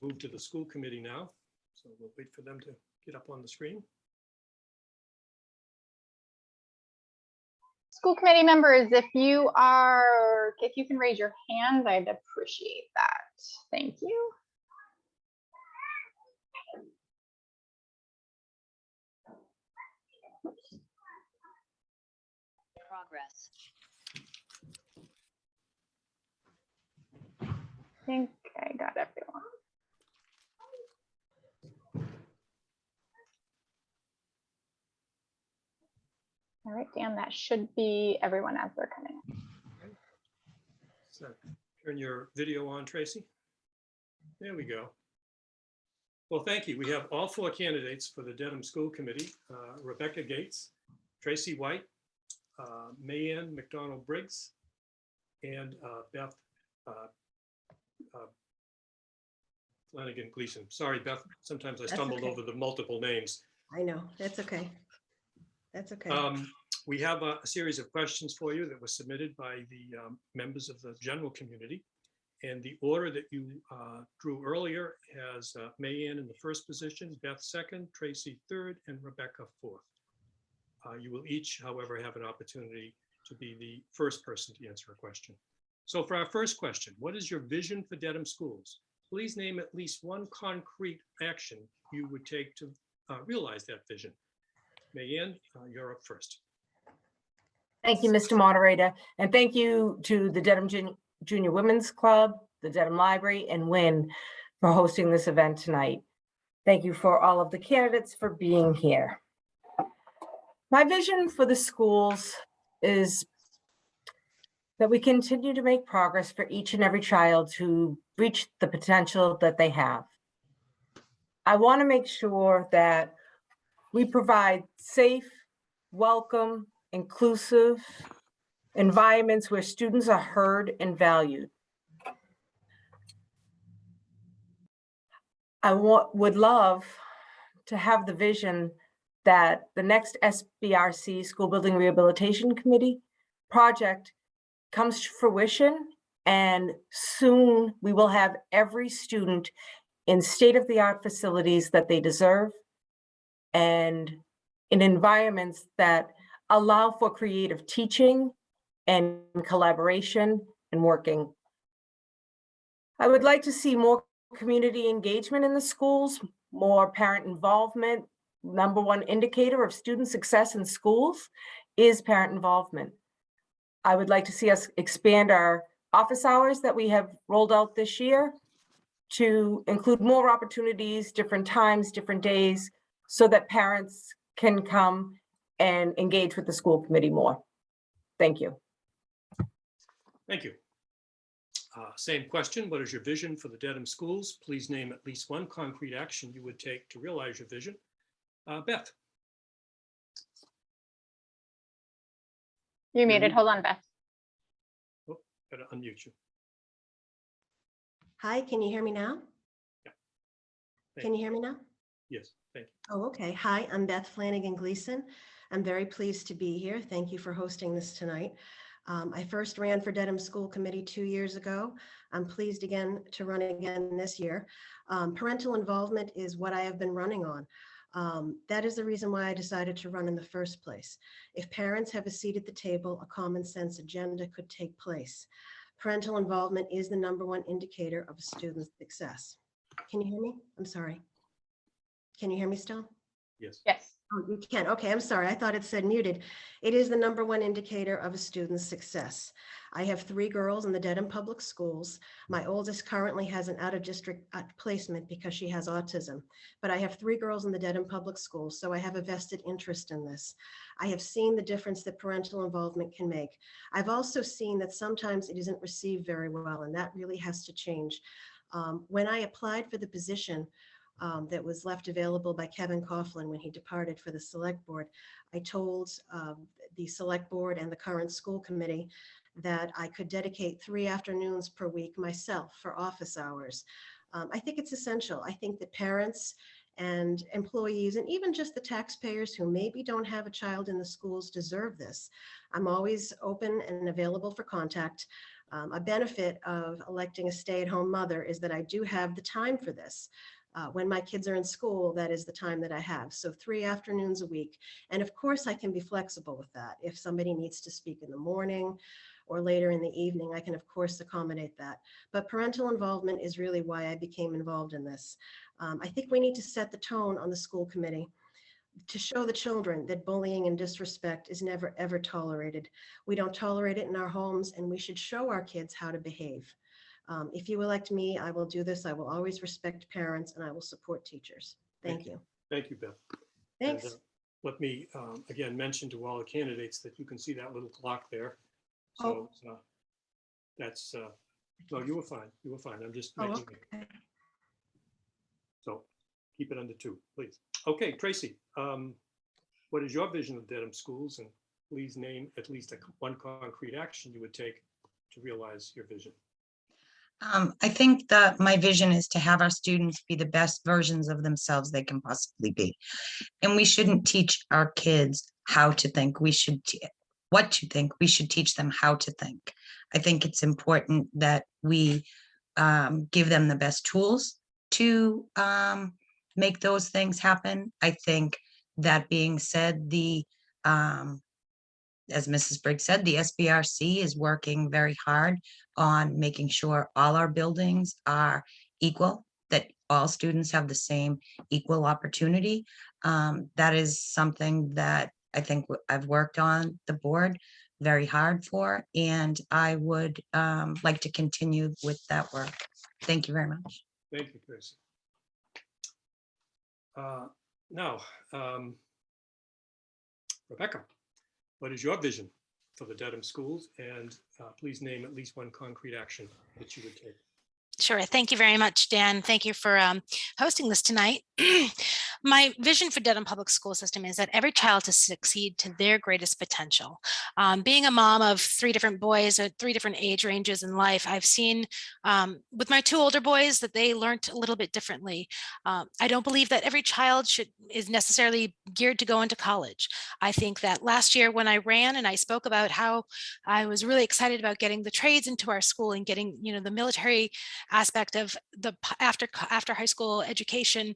Move to the school committee now. So we'll wait for them to get up on the screen. School committee members, if you are, if you can raise your hand, I'd appreciate that. Thank you. Progress. I think I got everyone. All right, Dan, that should be everyone as they're coming. in. So turn your video on, Tracy. There we go. Well, thank you. We have all four candidates for the Dedham School Committee, uh, Rebecca Gates, Tracy White, uh, Mayanne McDonald Briggs, and uh, Beth uh, uh, Flanagan Gleason. Sorry, Beth, sometimes I That's stumbled okay. over the multiple names. I know, that's okay. That's okay. Um, We have a a series of questions for you that were submitted by the um, members of the general community. And the order that you uh, drew earlier has uh, Mayanne in the first position, Beth second, Tracy third, and Rebecca fourth. Uh, You will each, however, have an opportunity to be the first person to answer a question. So for our first question, what is your vision for Dedham Schools? Please name at least one concrete action you would take to uh, realize that vision. Mayanne, uh, you're up first. Thank you, Mr. Moderator, and thank you to the Dedham Jun- Junior Women's Club, the Dedham Library, and WIN for hosting this event tonight. Thank you for all of the candidates for being here. My vision for the schools is that we continue to make progress for each and every child to reach the potential that they have. I want to make sure that we provide safe, welcome, inclusive environments where students are heard and valued. I want, would love to have the vision that the next SBRC School Building Rehabilitation Committee project comes to fruition and soon we will have every student in state-of-the-art facilities that they deserve and in environments that allow for creative teaching and collaboration and working. I would like to see more community engagement in the schools, more parent involvement. Number one indicator of student success in schools is parent involvement. I would like to see us expand our office hours that we have rolled out this year to include more opportunities, different times, different days, so that parents can come and engage with the school committee more. Thank you. Thank you. Uh, Same question. What is your vision for the Dedham schools? Please name at least one concrete action you would take to realize your vision. Uh, Beth, You're muted. Hold on, Beth. Oh, gotta unmute you. Hi, can you hear me now? Thank Can you hear me now? Yes, thank you. Oh, okay. Hi, I'm Beth Flanagan Gleason. I'm very pleased to be here. Thank you for hosting this tonight. Um, I first ran for Dedham School Committee two years ago. I'm pleased again to run again this year. Um, parental involvement is what I have been running on. Um, that is the reason why I decided to run in the first place. If parents have a seat at the table, a common sense agenda could take place. Parental involvement is the number one indicator of a student's success. Can you hear me? I'm sorry. Can you hear me still? Yes. Yes. Oh, you can. Okay, I'm sorry. I thought it said muted. It is the number one indicator of a student's success. I have three girls in the Dedham Public Schools. My oldest currently has an out-of-district uh, placement because she has autism. But I have three girls in the Dedham Public Schools, so I have a vested interest in this. I have seen the difference that parental involvement can make. I've also seen that sometimes it isn't received very well, and that really has to change. Um, When I applied for the position, um, that was left available by Kevin Coughlin when he departed for the select board. I told um, the select board and the current school committee that I could dedicate three afternoons per week myself for office hours. Um, I think it's essential. I think that parents and employees and even just the taxpayers who maybe don't have a child in the schools deserve this. I'm always open and available for contact. Um, a benefit of electing a stay-at-home mother is that I do have the time for this. Uh, when my kids are in school, that is the time that I have. So three afternoons a week. And of course, I can be flexible with that. If somebody needs to speak in the morning or later in the evening, I can of course accommodate that. But parental involvement is really why I became involved in this. Um, I think we need to set the tone on the school committee to show the children that bullying and disrespect is never, ever tolerated. We don't tolerate it in our homes and we should show our kids how to behave. Um, if you elect me, I will do this. I will always respect parents and I will support teachers. Thank Thank you. Thank you, Beth. And, Thanks. uh, Let me, um, again, mention to all the candidates that you can see that little clock there. So uh, that's, uh, no, you were fine. You were fine. I'm just Oh, making, it. okay. so keep it under two, please. Okay, Tracy, um, what is your vision of Dedham schools? And please name at least a, one concrete action you would take to realize your vision? Um, I think that my vision is to have our students be the best versions of themselves they can possibly be. And we shouldn't teach our kids how to think. We should, what to think. We should teach them how to think. I think it's important that we um, give them the best tools to um, make those things happen. I think that being said, the um, as Mrs. Briggs said, the SBRC is working very hard on making sure all our buildings are equal, that all students have the same equal opportunity. Um, that is something that I think I've worked on the board very hard for, and I would um, like to continue with that work. Thank you very much. Thank you, Chris. Uh, Now, um, Rebecca, what is your vision for the Dedham schools? And uh, please name at least one concrete action that you would take. Sure. Thank you very much, Dan. Thank you for um, hosting this tonight. My vision for Dedham Public School System is that every child to succeed to their greatest potential. Um, being a mom of three different boys at three different age ranges in life, I've seen um, with my two older boys that they learned a little bit differently. Um, I don't believe that every child should is necessarily geared to go into college. I think that last year when I ran and I spoke about how I was really excited about getting the trades into our school and getting, you know, the military aspect of the after after high school education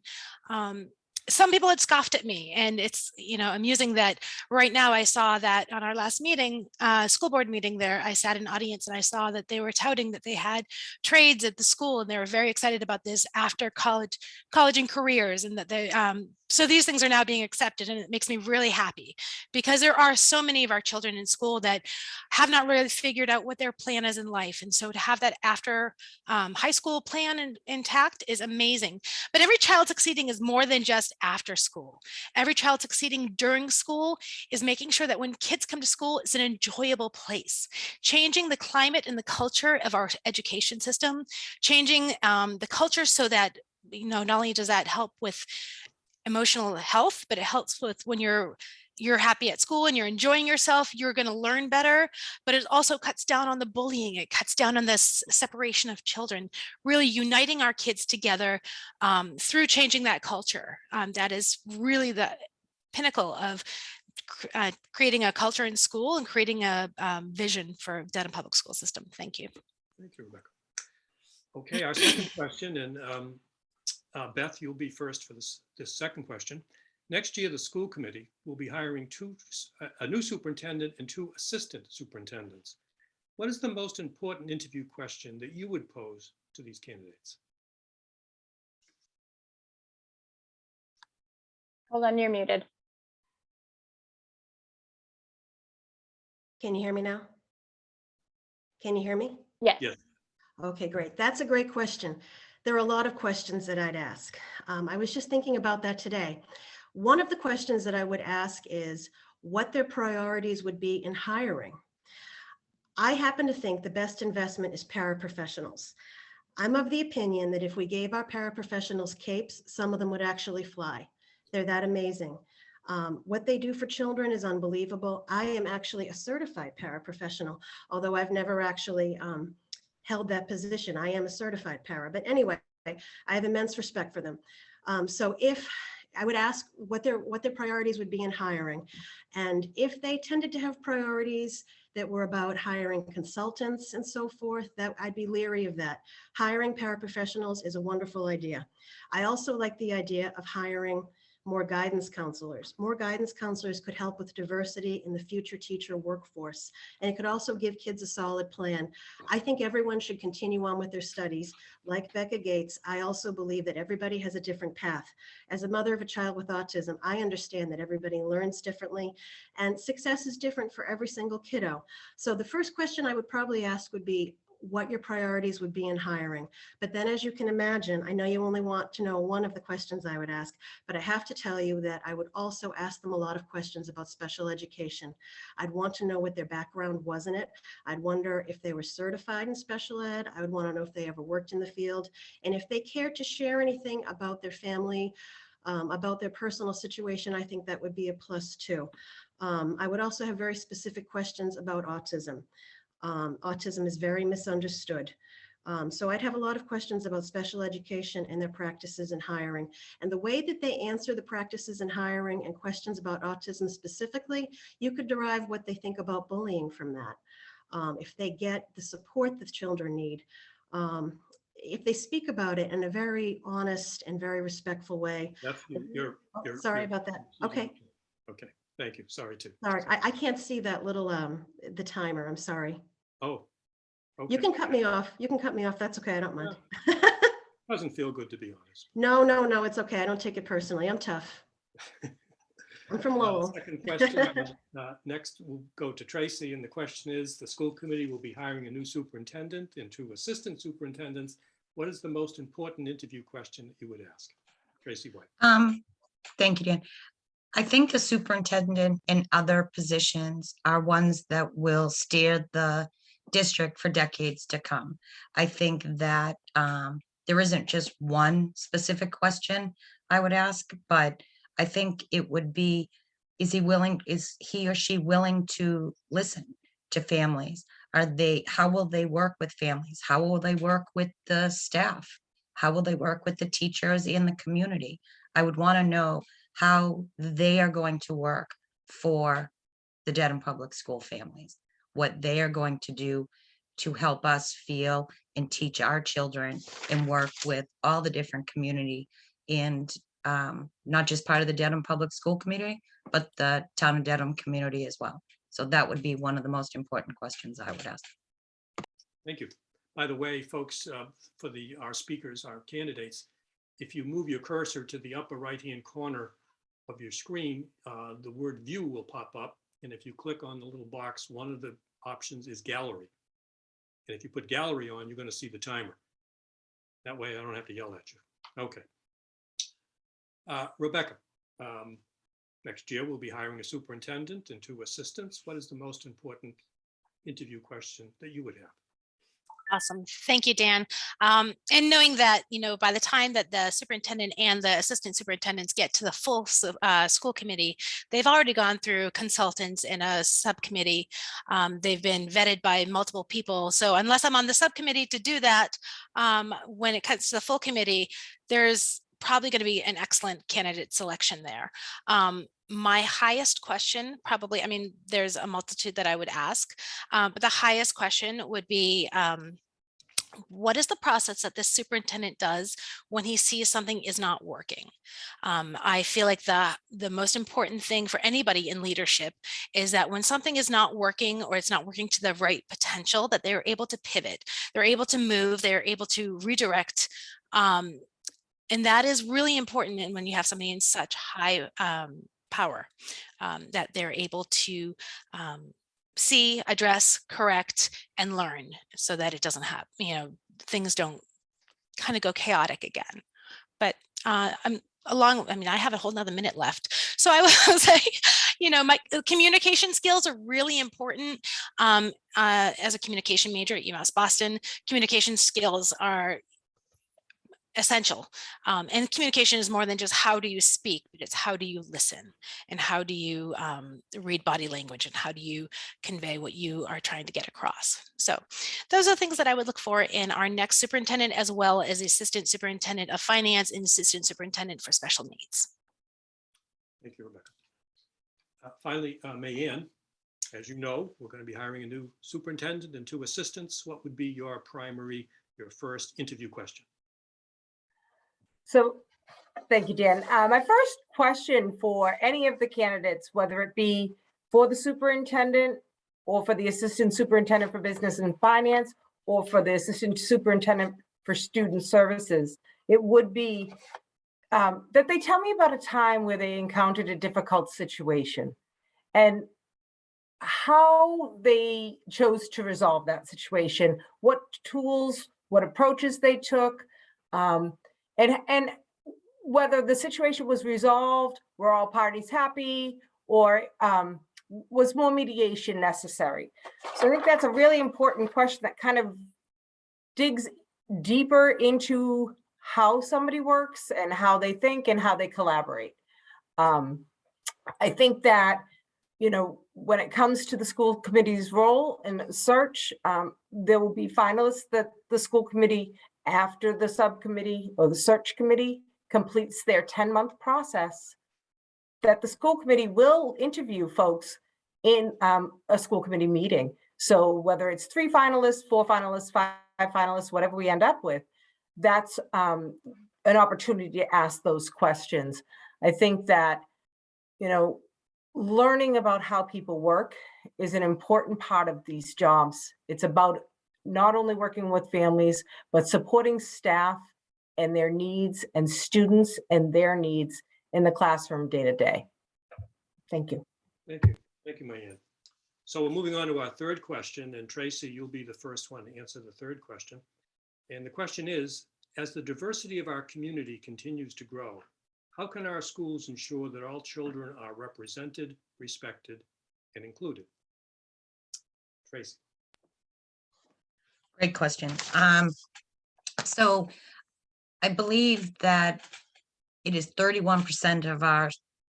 um, some people had scoffed at me and it's you know amusing that right now i saw that on our last meeting uh, school board meeting there i sat in audience and i saw that they were touting that they had trades at the school and they were very excited about this after college college and careers and that they um, so these things are now being accepted and it makes me really happy because there are so many of our children in school that have not really figured out what their plan is in life and so to have that after um, high school plan in, intact is amazing but every child succeeding is more than just after school. Every child succeeding during school is making sure that when kids come to school, it's an enjoyable place. Changing the climate and the culture of our education system, changing um, the culture so that, you know, not only does that help with emotional health, but it helps with when you're you're happy at school and you're enjoying yourself, you're going to learn better, but it also cuts down on the bullying. It cuts down on this separation of children, really uniting our kids together um, through changing that culture. Um, that is really the pinnacle of uh, creating a culture in school and creating a um, vision for Dedham Public School System. Thank you. Thank you, Rebecca. Okay, our second question, and um, uh, Beth, you'll be first for this, this second question. Next year, the school committee will be hiring two, s- a- a new superintendent and two assistant superintendents. What is the most important interview question that you would pose to these candidates? Hold on, you're muted. Can you hear me now? Can you hear me? Yes. Yes. Okay, great. That's a great question. There are a lot of questions that I'd ask. Um, I was just thinking about that today. One of the questions that I would ask is what their priorities would be in hiring. I happen to think the best investment is paraprofessionals. I'm of the opinion that if we gave our paraprofessionals capes, some of them would actually fly. They're that amazing. Um, what they do for children is unbelievable. I am actually a certified paraprofessional, although I've never actually um, held that position. I am a certified para, but anyway, I have immense respect for them. Um, so if I would ask what their what their priorities would be in hiring, and if they tended to have priorities that were about hiring consultants and so forth, that I'd be leery of that. Hiring paraprofessionals is a wonderful idea. I also like the idea of hiring more guidance counselors. More guidance counselors could help with diversity in the future teacher workforce. And it could also give kids a solid plan. I think everyone should continue on with their studies. Like Becca Gates, I also believe that everybody has a different path. As a mother of a child with autism, I understand that everybody learns differently and success is different for every single kiddo. So the first question I would probably ask would be what your priorities would be in hiring. But then as you can imagine, I know you only want to know one of the questions I would ask, but I have to tell you that I would also ask them a lot of questions about special education. I'd want to know what their background was in it. I'd wonder if they were certified in special ed. I would want to know if they ever worked in the field. And if they cared to share anything about their family, um, about their personal situation, I think that would be a plus too. Um, I would also have very specific questions about autism. Um, Autism is very misunderstood. Um, So I'd have a lot of questions about special education and their practices in hiring. And the way that they answer the practices in hiring and questions about autism specifically, you could derive what they think about bullying from that. Um, If they get the support that children need, um, if they speak about it in a very honest and very respectful way. That's, you're, Oh, you're. Sorry you're- about that. Okay, Okay, thank you. Sorry to. sorry. I, I can't see that little, um, the timer. I'm sorry. Oh. You can cut me off. You can cut me off. That's okay. I don't mind. Doesn't feel good, to be honest. No, no, no, it's okay. I don't take it personally. I'm tough. I'm from Uh, Lowell. Second question, uh, next we'll go to Tracy, and the question is, the school committee will be hiring a new superintendent and two assistant superintendents. What is the most important interview question that you would ask? Tracy White. Um, thank you, Dan. I think the superintendent and other positions are ones that will steer the district for decades to come. I think that um, there isn't just one specific question I would ask, but I think it would be, is he willing, is he or she willing to listen to families? Are they, how will they work with families? How will they work with the staff? How will they work with the teachers and the community? I would want to know how they are going to work for the Dedham Public School families, what they are going to do to help us feel and teach our children and work with all the different community and um, not just part of the Dedham Public School community, but the town of Dedham community as well. So that would be one of the most important questions I would ask. Thank you. By the way, folks, uh, for the, our speakers, our candidates, if you move your cursor to the upper right-hand corner of your screen, uh, the word view will pop up. And if you click on the little box, one of the options is gallery. And if you put gallery on, you're going to see the timer. That way I don't have to yell at you. Okay. Uh, Rebecca, um, next year we'll be hiring a superintendent and two assistants. What is the most important interview question that you would have? Awesome. Thank you, Dan. Um, and knowing that, you know, by the time that the superintendent and the assistant superintendents get to the full uh, school committee, they've already gone through consultants in a subcommittee. Um, they've been vetted by multiple people. So unless I'm on the subcommittee to do that, um, when it comes to the full committee, there's probably going to be an excellent candidate selection there. Um, my highest question probably, I mean, there's a multitude that I would ask, uh, but the highest question would be, um, what is the process that this superintendent does when he sees something is not working? Um, I feel like the, the most important thing for anybody in leadership is that when something is not working or it's not working to the right potential, that they're able to pivot, they're able to move, they're able to redirect. Um, and that is really important and when you have somebody in such high um, power um, that they're able to um, see, address, correct, and learn so that it doesn't have, you know, things don't kind of go chaotic again. But uh, I'm along, I mean, I have a whole nother minute left. So I will say, you know, my uh, communication skills are really important. Um, uh, as a communication major at UMass Boston, communication skills are essential. Um, and communication is more than just how do you speak, but it's how do you listen and how do you um, read body language and how do you convey what you are trying to get across. So those are things that I would look for in our next superintendent as well as assistant superintendent of finance and assistant superintendent for special needs. Thank you, Rebecca. Uh, Finally, uh, as you know, we're going to be hiring a new superintendent and two assistants. What would be your primary, your first interview question? So, thank you, Dan. Uh, my first question for any of the candidates, whether it be for the superintendent or for the assistant superintendent for business and finance, or for the assistant superintendent for student services, it would be um, that they tell me about a time where they encountered a difficult situation and how they chose to resolve that situation, what tools, what approaches they took, um, and, and whether the situation was resolved, were all parties happy, or um, was more mediation necessary? So I think that's a really important question that kind of digs deeper into how somebody works and how they think and how they collaborate. Um, I think that you know, when it comes to the school committee's role in search, um, there will be finalists that the school committee, after the subcommittee or the search committee completes their 10-month process, that the school committee will interview folks in um, a school committee meeting. So whether it's three finalists, four finalists, five finalists, whatever we end up with, that's um, an opportunity to ask those questions. I think that, you know, learning about how people work is an important part of these jobs. It's about not only working with families, but supporting staff and their needs and students and their needs in the classroom day to day. Thank you. Thank you. Thank you, Mayanne. So we're moving on to our third question, and Tracy, you'll be the first one to answer the third question. And the question is, as the diversity of our community continues to grow, how can our schools ensure that all children are represented, respected, and included? Tracy. Great question. Um, so I believe that it is thirty-one percent of our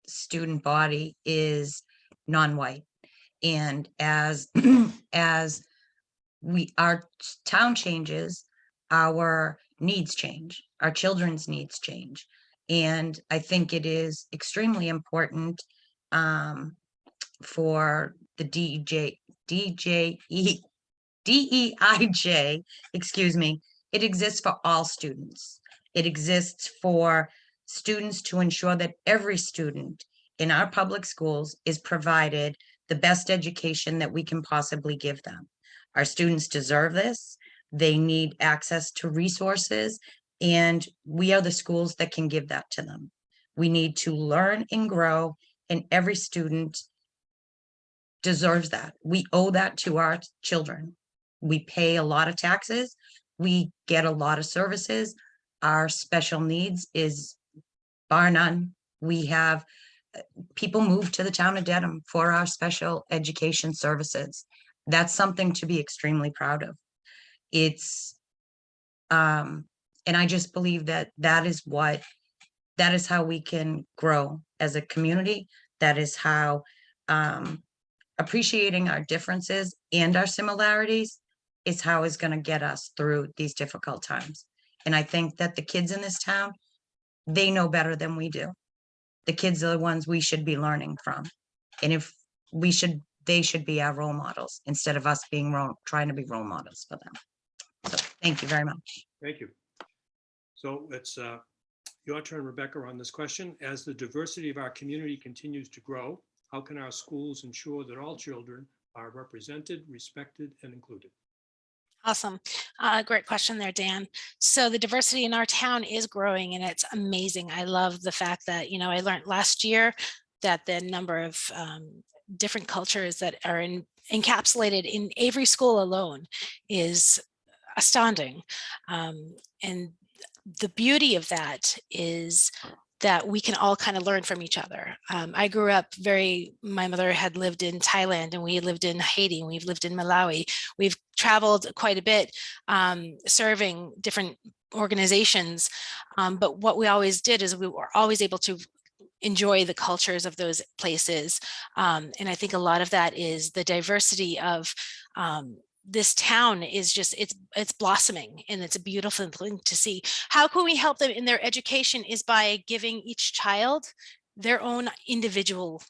student body is non-white. And as, as we, our town changes, our needs change, our children's needs change. And I think it is extremely important um, for the DJ, DJE, DEIJ, excuse me, it exists for all students. It exists for students to ensure that every student in our public schools is provided the best education that we can possibly give them. Our students deserve this. They need access to resources and we are the schools that can give that to them. We need to learn and grow and every student deserves that. We owe that to our children. We pay a lot of taxes. We get a lot of services. Our special needs is bar none. We have uh, people move to the town of Dedham for our special education services. That's something to be extremely proud of. It's, um, and I just believe that that is what, that is how we can grow as a community. That is how, um, appreciating our differences and our similarities is how is going to get us through these difficult times. And I think that the kids in this town, they know better than we do. The kids are the ones we should be learning from. And if we should, they should be our role models instead of us being role, trying to be role models for them. So thank you very much. Thank you. So it's uh, your turn, Rebecca, on this question. As the diversity of our community continues to grow, how can our schools ensure that all children are represented, respected, and included? Awesome. Uh, great question there, Dan. So the diversity in our town is growing and it's amazing. I love the fact that, you know, I learned last year that the number of um, different cultures that are in, encapsulated in Avery School alone is astounding. Um, and the beauty of that is that we can all kind of learn from each other. Um, I grew up very, my mother had lived in Thailand and we lived in Haiti and we've lived in Malawi. We've traveled quite a bit um, serving different organizations. Um, but what we always did is we were always able to enjoy the cultures of those places. Um, and I think a lot of that is the diversity of um, this town is just it's it's blossoming and it's a beautiful thing to see how can we help them in their education is by giving each child their own individual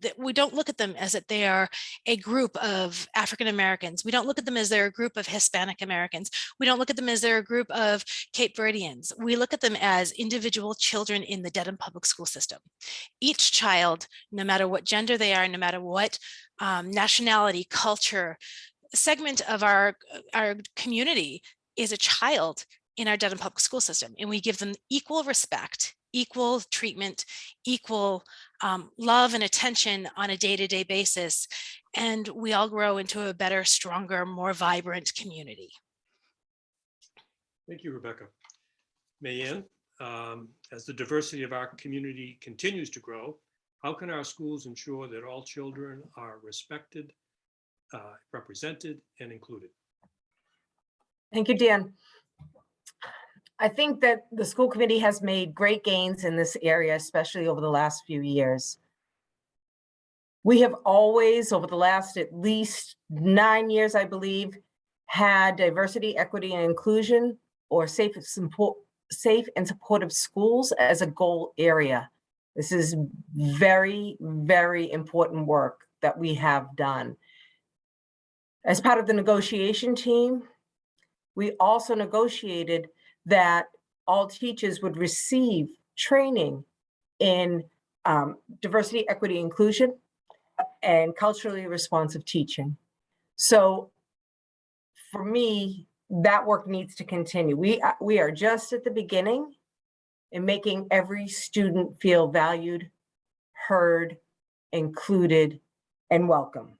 that we don't look at them as that they are a group of African Americans. We don't look at them as they're a group of Hispanic Americans. We don't look at them as they're a group of Cape Verdeans. We look at them as individual children in the Dedham public school system. Each child, no matter what gender they are, no matter what um, nationality, culture, segment of our, our community is a child in our Dedham public school system and we give them equal respect, equal treatment, equal um, love and attention on a day-to-day -day basis. And we all grow into a better, stronger, more vibrant community. Thank you, Rebecca. Mayanne, um, as the diversity of our community continues to grow, how can our schools ensure that all children are respected, uh, represented and included. Thank you, Dan. I think that the school committee has made great gains in this area, especially over the last few years. We have always, over the last at least nine years, I believe, had diversity, equity, and inclusion or safe, support, safe and supportive schools as a goal area. This is very, very important work that we have done. As part of the negotiation team, we also negotiated that all teachers would receive training in um, diversity, equity, inclusion, and culturally responsive teaching. So for me, that work needs to continue. We, we are just at the beginning in making every student feel valued, heard, included, and welcome.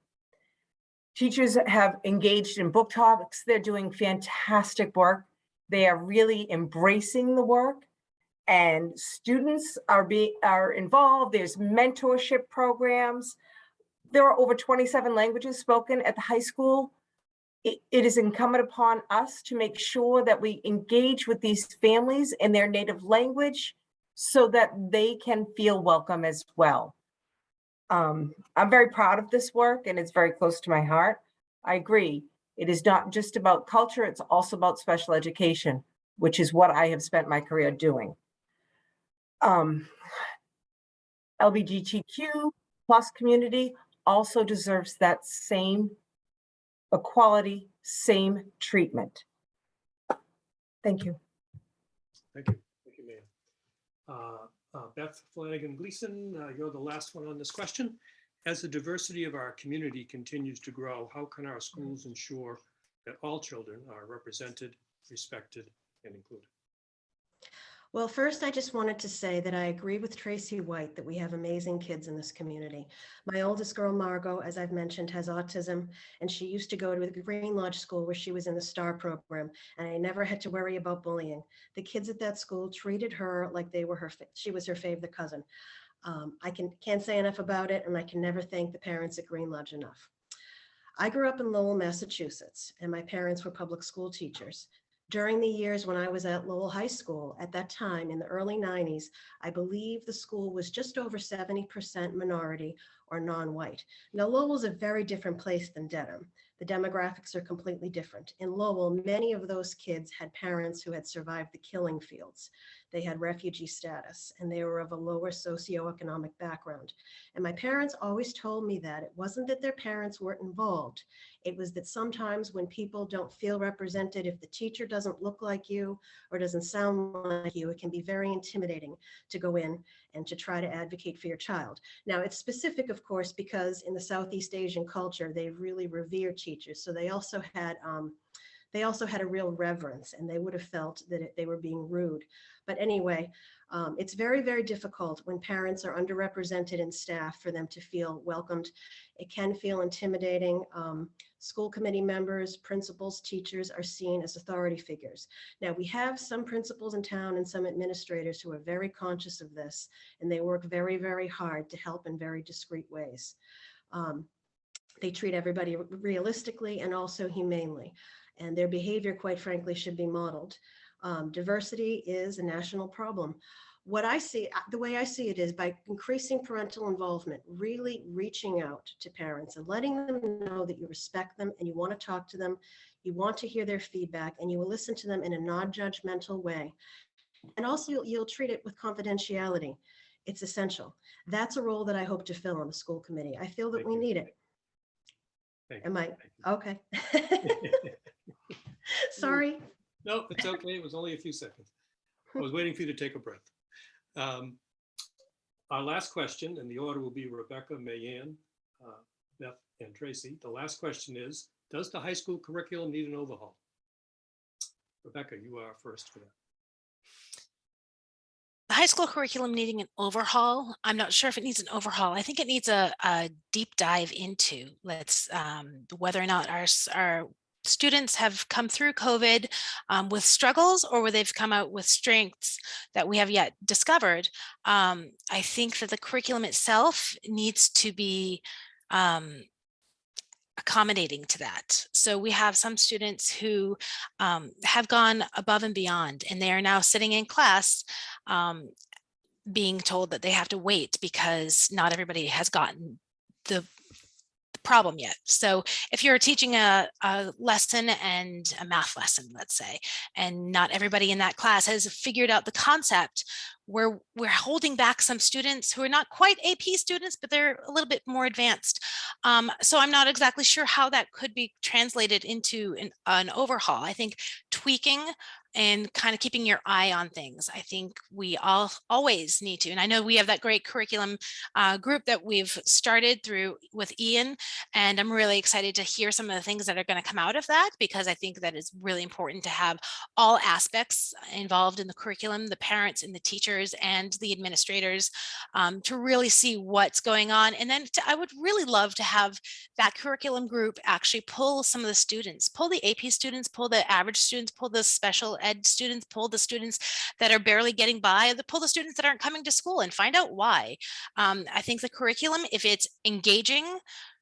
Teachers have engaged in book talks. They're doing fantastic work. They are really embracing the work and students are being, are involved. There's mentorship programs. There are over 27 languages spoken at the high school. It, it is incumbent upon us to make sure that we engage with these families in their native language so that they can feel welcome as well. Um, I'm very proud of this work and it's very close to my heart. I agree. It is not just about culture, it's also about special education, which is what I have spent my career doing. Um, LGBTQ plus community also deserves that same equality, same treatment. Thank you. Thank you. Thank you, Mia. Uh, uh, Beth Flanagan Gleason, uh, you're the last one on this question. As the diversity of our community continues to grow, how can our schools ensure that all children are represented, respected, and included? Well, first, I just wanted to say that I agree with Tracy White that we have amazing kids in this community. My oldest girl, Margot, as I've mentioned, has autism, and she used to go to the Green Lodge School where she was in the STAR program, and I never had to worry about bullying. The kids at that school treated her like they were her, she was her favorite cousin. Um, I can, can't say enough about it, and I can never thank the parents at Green Lodge enough. I grew up in Lowell, Massachusetts, and my parents were public school teachers. During the years when I was at Lowell High School, at that time in the early 90s, I believe the school was just over 70% minority or non-white. Now Lowell is a very different place than Dedham. The demographics are completely different. In Lowell, many of those kids had parents who had survived the killing fields. They had refugee status and they were of a lower socioeconomic background. And my parents always told me that it wasn't that their parents weren't involved. It was that sometimes when people don't feel represented, if the teacher doesn't look like you or doesn't sound like you, it can be very intimidating to go in and to try to advocate for your child. Now, it's specific, of course, because in the Southeast Asian culture, they really revere teachers. So they also had um, they also had a real reverence and they would have felt that it- they were being rude. But anyway, um, it's very, very difficult when parents are underrepresented in staff for them to feel welcomed. It can feel intimidating. Um, school committee members, principals, teachers are seen as authority figures. Now, we have some principals in town and some administrators who are very conscious of this, and they work very, very hard to help in very discreet ways. Um, they treat everybody realistically and also humanely, and their behavior, quite frankly, should be modeled. Um, diversity is a national problem. What I see, uh, the way I see it is by increasing parental involvement, really reaching out to parents and letting them know that you respect them and you want to talk to them, you want to hear their feedback, and you will listen to them in a non-judgmental way. And also you'll, you'll treat it with confidentiality. It's essential. That's a role that I hope to fill on the school committee. I feel that Thank we you. need it. Thank you. Am I, okay. you. Sorry. No, it's okay. It was only a few seconds. I was waiting for you to take a breath. Um, Our last question, and the order will be Rebecca, Mayanne, uh, Beth, and Tracy. The last question is, does the high school curriculum need an overhaul? Rebecca, you are first for that. The high school curriculum needing an overhaul. I'm not sure if it needs an overhaul. I think it needs a, a deep dive into let's um, whether or not our our students have come through COVID um, with struggles or whether they've come out with strengths that we have yet discovered. Um, I think that the curriculum itself needs to be um, accommodating to that. So we have some students who um, have gone above and beyond and they are now sitting in class um, being told that they have to wait because not everybody has gotten the problem yet. So if you're teaching a, a lesson and a math lesson, let's say, and not everybody in that class has figured out the concept, we're, we're holding back some students who are not quite AP students, but they're a little bit more advanced. Um, so I'm not exactly sure how that could be translated into an, an overhaul. I think tweaking and kind of keeping your eye on things. I think we all always need to, and I know we have that great curriculum uh, group that we've started through with Ian, and I'm really excited to hear some of the things that are going to come out of that because I think that it's really important to have all aspects involved in the curriculum, the parents and the teachers and the administrators um, to really see what's going on. And then to, I would really love to have that curriculum group actually pull some of the students, pull the AP students, pull the average students, pull the special ed students, pull the students that are barely getting by, pull the students that aren't coming to school and find out why. Um, I think the curriculum, if it's engaging,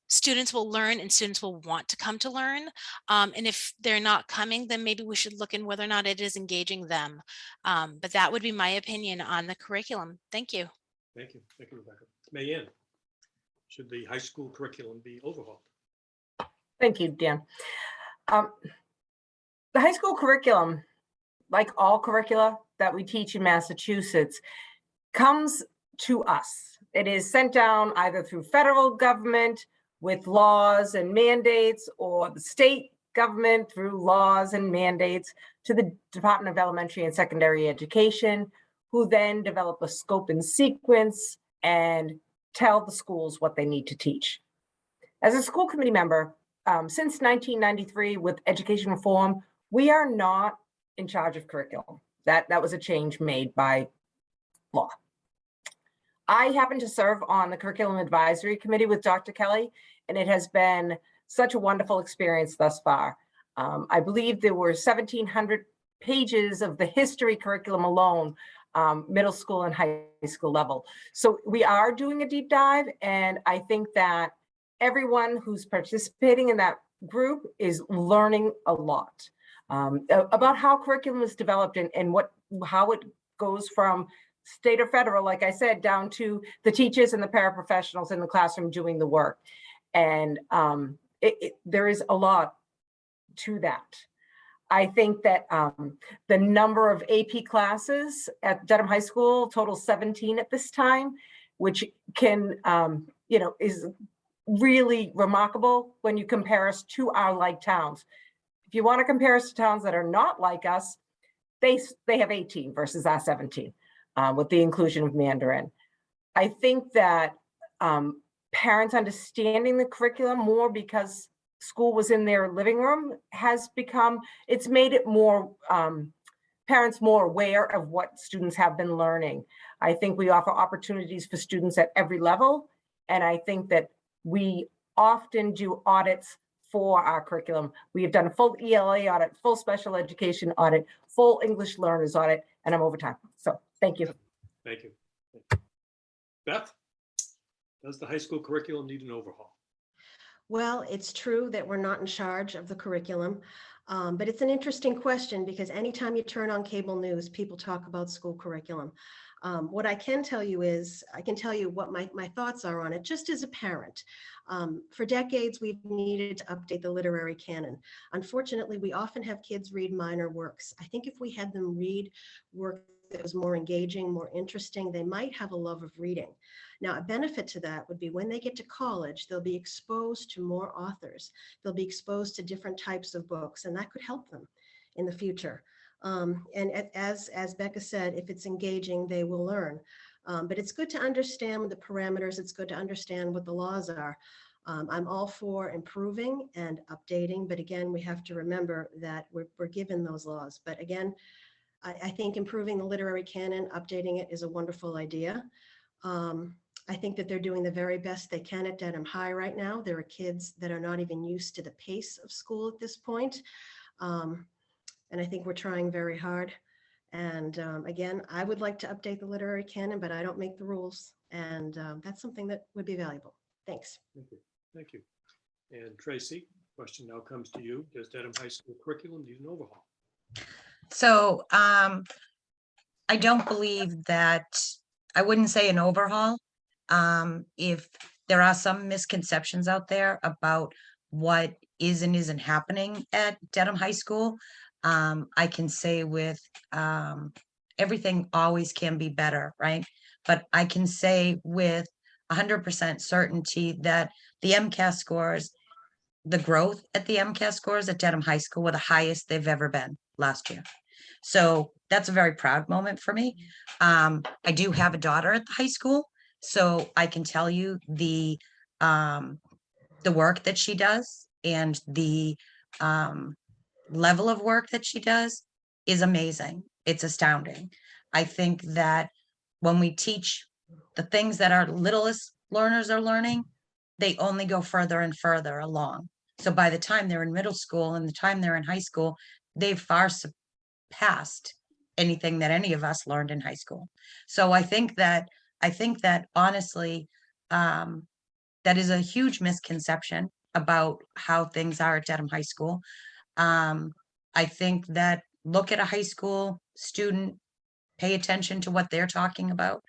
students will learn and students will want to come to learn. Um, and if they're not coming, then maybe we should look in whether or not it is engaging them. Um, but that would be my opinion on the curriculum. Thank you. Thank you. Thank you, Rebecca. Mayanne, should the high school curriculum be overhauled? Thank you, Dan. Um, The high school curriculum, like all curricula that we teach in Massachusetts, comes to us. It is sent down either through federal government with laws and mandates or the state government through laws and mandates to the Department of Elementary and Secondary Education, who then develop a scope and sequence and tell the schools what they need to teach. As a school committee member, um, since 1993 with education reform, we are not in charge of curriculum. That, that was a change made by law. I happen to serve on the Curriculum Advisory Committee with Dr. Kelly, and it has been such a wonderful experience thus far. Um, I believe there were 1,700 pages of the history curriculum alone, um, middle school and high school level. So we are doing a deep dive, and I think that everyone who's participating in that group is learning a lot um, about how curriculum is developed and, and what how it goes from state or federal, like I said, down to the teachers and the paraprofessionals in the classroom doing the work. And um, it, it, there is a lot to that. I think that um, the number of AP classes at Dedham High School total 17 at this time, which can, um, you know, is really remarkable when you compare us to our like towns. If you want to compare us to towns that are not like us, they, they have 18 versus our 17 uh, with the inclusion of Mandarin. I think that um, parents understanding the curriculum more because school was in their living room has become, it's made it more, um, parents more aware of what students have been learning. I think we offer opportunities for students at every level. And I think that we often do audits for our curriculum. We have done a full ELA audit, full special education audit, full English learners audit, and I'm over time. So thank you. Thank you. Beth, does the high school curriculum need an overhaul? Well, it's true that we're not in charge of the curriculum, um, but it's an interesting question because anytime you turn on cable news, people talk about school curriculum. Um, what I can tell you is, I can tell you what my, my thoughts are on it, just as a parent. Um, for decades, we've needed to update the literary canon. Unfortunately, we often have kids read minor works. I think if we had them read work that was more engaging, more interesting, they might have a love of reading. Now, a benefit to that would be when they get to college, they'll be exposed to more authors. They'll be exposed to different types of books, and that could help them in the future. Um, and as, as Becca said, if it's engaging, they will learn. Um, but it's good to understand the parameters. It's good to understand what the laws are. Um, I'm all for improving and updating, but again, we have to remember that we're, we're given those laws. But again, I, I think improving the literary canon, updating it is a wonderful idea. Um, I think that they're doing the very best they can at Dedham High right now. There are kids that are not even used to the pace of school at this point. Um, and I think we're trying very hard. And um, again, I would like to update the literary canon, but I don't make the rules. And um, that's something that would be valuable. Thanks. Thank you. Thank you. And Tracy, question now comes to you. Does Dedham High School curriculum need an overhaul? So um, I don't believe that, I wouldn't say an overhaul. Um, if there are some misconceptions out there about what is and isn't happening at Dedham High School. Um, I can say with, um, everything always can be better, right? But I can say with hundred percent certainty that the MCAS scores, the growth at the MCAS scores at Dedham High School were the highest they've ever been last year. So that's a very proud moment for me. Um, I do have a daughter at the high school, so I can tell you the, um, the work that she does and the, um, level of work that she does is amazing. It's astounding. I think that when we teach the things that our littlest learners are learning, they only go further and further along. So by the time they're in middle school and the time they're in high school, they've far surpassed anything that any of us learned in high school. So I think that, I think that honestly, um, that is a huge misconception about how things are at Dedham High School. Um, I think that look at a high school student, pay attention to what they're talking about.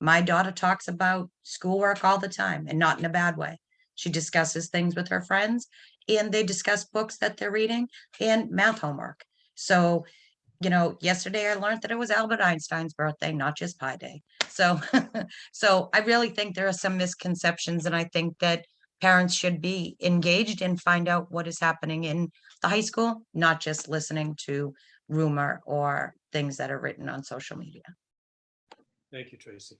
My daughter talks about schoolwork all the time and not in a bad way. She discusses things with her friends and they discuss books that they're reading and math homework. So, you know, yesterday I learned that it was Albert Einstein's birthday, not just Pi Day. So, so I really think there are some misconceptions and I think that parents should be engaged and find out what is happening in the high school, not just listening to rumor or things that are written on social media. Thank you, Tracy.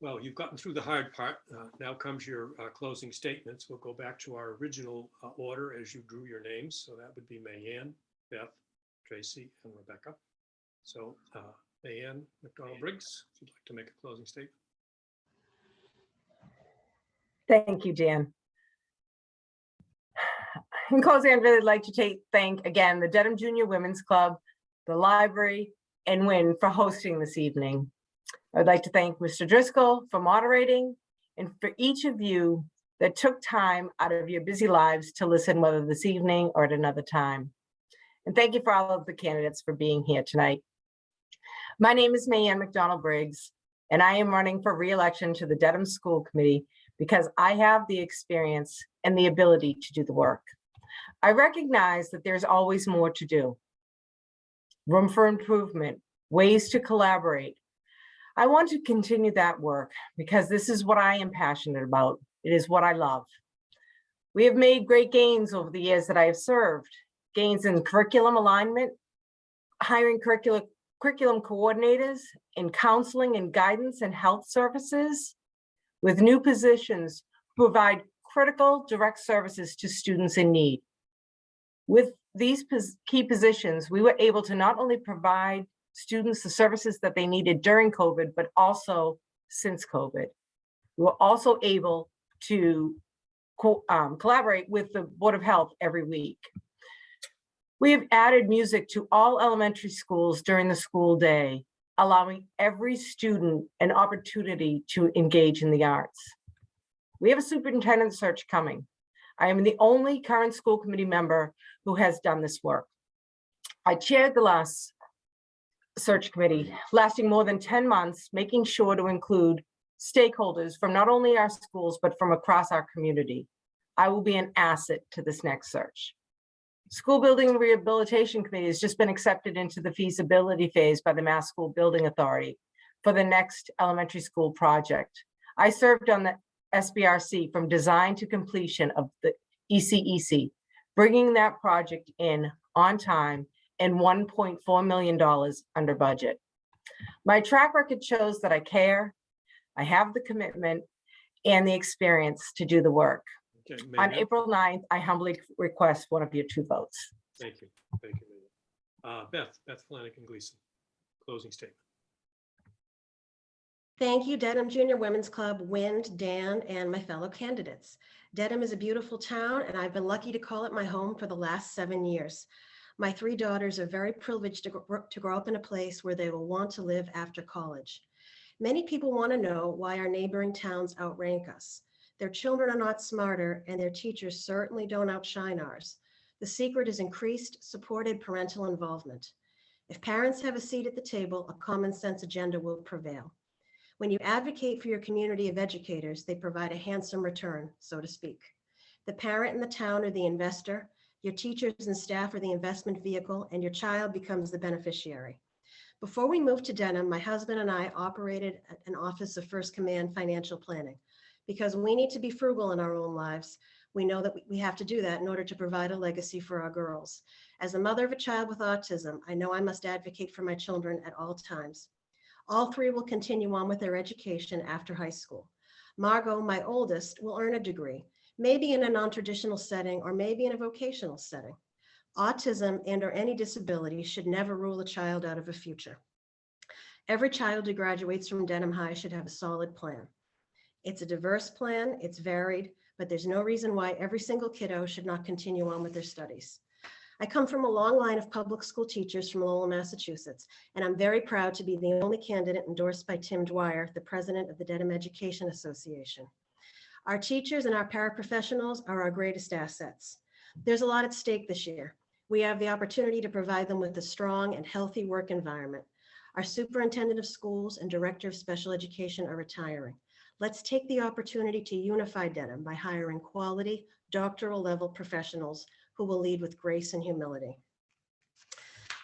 Well, you've gotten through the hard part. Uh, Now comes your uh, closing statements. We'll go back to our original uh, order as you drew your names. So that would be Mayanne, Beth, Tracy, and Rebecca. So uh, Mayanne McDonald Briggs, if you'd like to make a closing statement. Thank you, Dan. In closing, I'd really like to take, thank again, the Dedham Junior Women's Club, the library, and WIN for hosting this evening. I'd like to thank Mr. Driscoll for moderating and for each of you that took time out of your busy lives to listen, whether this evening or at another time. And thank you for all of the candidates for being here tonight. My name is Mayanne McDonald Briggs, and I am running for reelection to the Dedham School Committee because I have the experience and the ability to do the work. I recognize that there's always more to do. Room for improvement, ways to collaborate. I want to continue that work because this is what I am passionate about. It is what I love. We have made great gains over the years that I have served. Gains in curriculum alignment, hiring curriculum, curriculum coordinators, in counseling and guidance and health services, with new positions provide critical direct services to students in need. With these key positions, we were able to not only provide students the services that they needed during COVID, but also since COVID. We were also able to co- um, collaborate with the Board of Health every week. We have added music to all elementary schools during the school day, allowing every student an opportunity to engage in the arts. We have a superintendent search coming. I am the only current school committee member who has done this work. I chaired the last search committee lasting more than 10 months, making sure to include stakeholders from not only our schools, but from across our community. I will be an asset to this next search. School Building Rehabilitation Committee has just been accepted into the feasibility phase by the Mass School Building Authority for the next elementary school project. I served on the SBRC from design to completion of the ECEC, bringing that project in on time and $1.4 million under budget. My track record shows that I care, I have the commitment and the experience to do the work. Okay, On Mayanne, April 9th, I humbly request one of your two votes. Thank you. Thank you. Mayanne. Uh, Beth, Beth Flanagan Gleason, closing statement. Thank you, Dedham Junior Women's Club, Wind, Dan, and my fellow candidates. Dedham is a beautiful town, and I've been lucky to call it my home for the last seven years. My three daughters are very privileged to gr- to grow up in a place where they will want to live after college. Many people want to know why our neighboring towns outrank us. Their children are not smarter, and their teachers certainly don't outshine ours. The secret is increased supported parental involvement. If parents have a seat at the table, a common sense agenda will prevail. When you advocate for your community of educators, they provide a handsome return, so to speak. The parent and the town are the investor, your teachers and staff are the investment vehicle, and your child becomes the beneficiary. Before we moved to Dedham, my husband and I operated an office of First Command Financial Planning. Because we need to be frugal in our own lives, we know that we- have to do that in order to provide a legacy for our girls. As a mother of a child with autism, I know I must advocate for my children at all times. All three will continue on with their education after high school. Margot, my oldest, will earn a degree, maybe in a non-traditional setting or maybe in a vocational setting. Autism and or any disability should never rule a child out of a future. Every child who graduates from Dedham High should have a solid plan. It's a diverse plan, it's varied, but there's no reason why every single kiddo should not continue on with their studies. I come from a long line of public school teachers from Lowell, Massachusetts, and I'm very proud to be the only candidate endorsed by Tim Dwyer, the president of the Dedham Education Association. Our teachers and our paraprofessionals are our greatest assets. There's a lot at stake this year. We have the opportunity to provide them with a strong and healthy work environment. Our superintendent of schools and director of special education are retiring. Let's take the opportunity to unify Dedham by hiring quality doctoral level professionals who will lead with grace and humility.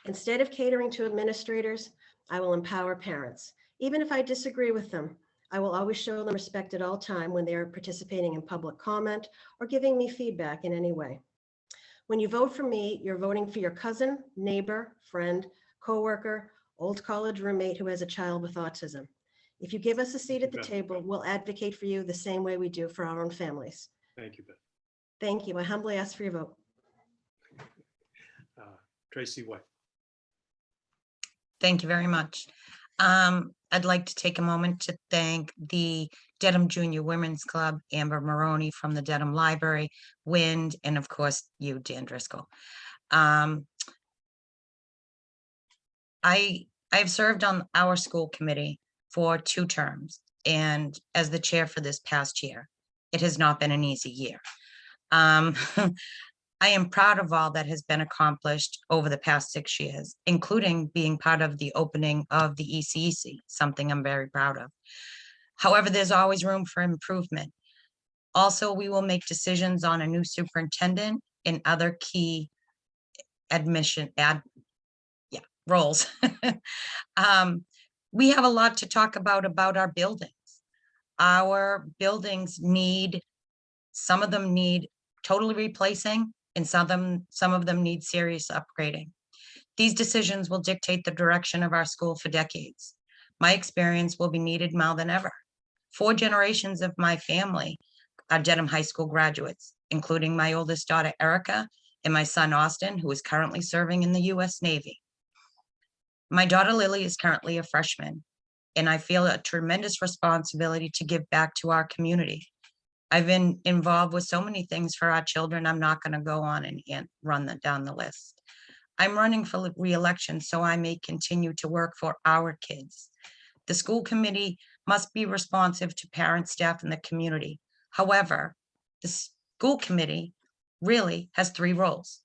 Instead of catering to administrators, I will empower parents. Even if I disagree with them, I will always show them respect at all time when they are participating in public comment or giving me feedback in any way. When you vote for me, you're voting for your cousin, neighbor, friend, coworker, old college roommate who has a child with autism. If you give us a seat at the Beth. table, we'll advocate for you the same way we do for our own families. Thank you, Beth. Thank you. I humbly ask for your vote. Uh, Tracy White. Thank you very much. Um, I'd like to take a moment to thank the Dedham Junior Women's Club, Amber Maroney from the Dedham Library, Wind, and of course you, Dan Driscoll. Um, I, I've served on our school committee for two terms and as the chair for this past year. It has not been an easy year. Um, I am proud of all that has been accomplished over the past six years, including being part of the opening of the ECEC, something I'm very proud of. However, there's always room for improvement. Also, we will make decisions on a new superintendent and other key admission, ad, yeah, roles. Um, we have a lot to talk about, about our buildings. Our buildings need, some of them need totally replacing, and some of them, some of them need serious upgrading. These decisions will dictate the direction of our school for decades. My experience will be needed more than ever. Four generations of my family are Dedham High School graduates, including my oldest daughter Erica and my son Austin, who is currently serving in the US Navy. My daughter Lily is currently a freshman, and I feel a tremendous responsibility to give back to our community. I've been involved with so many things for our children. I'm not going to go on and, run them down the list. I'm running for reelection so I may continue to work for our kids. The school committee must be responsive to parents, staff, and the community. However, the school committee really has three roles.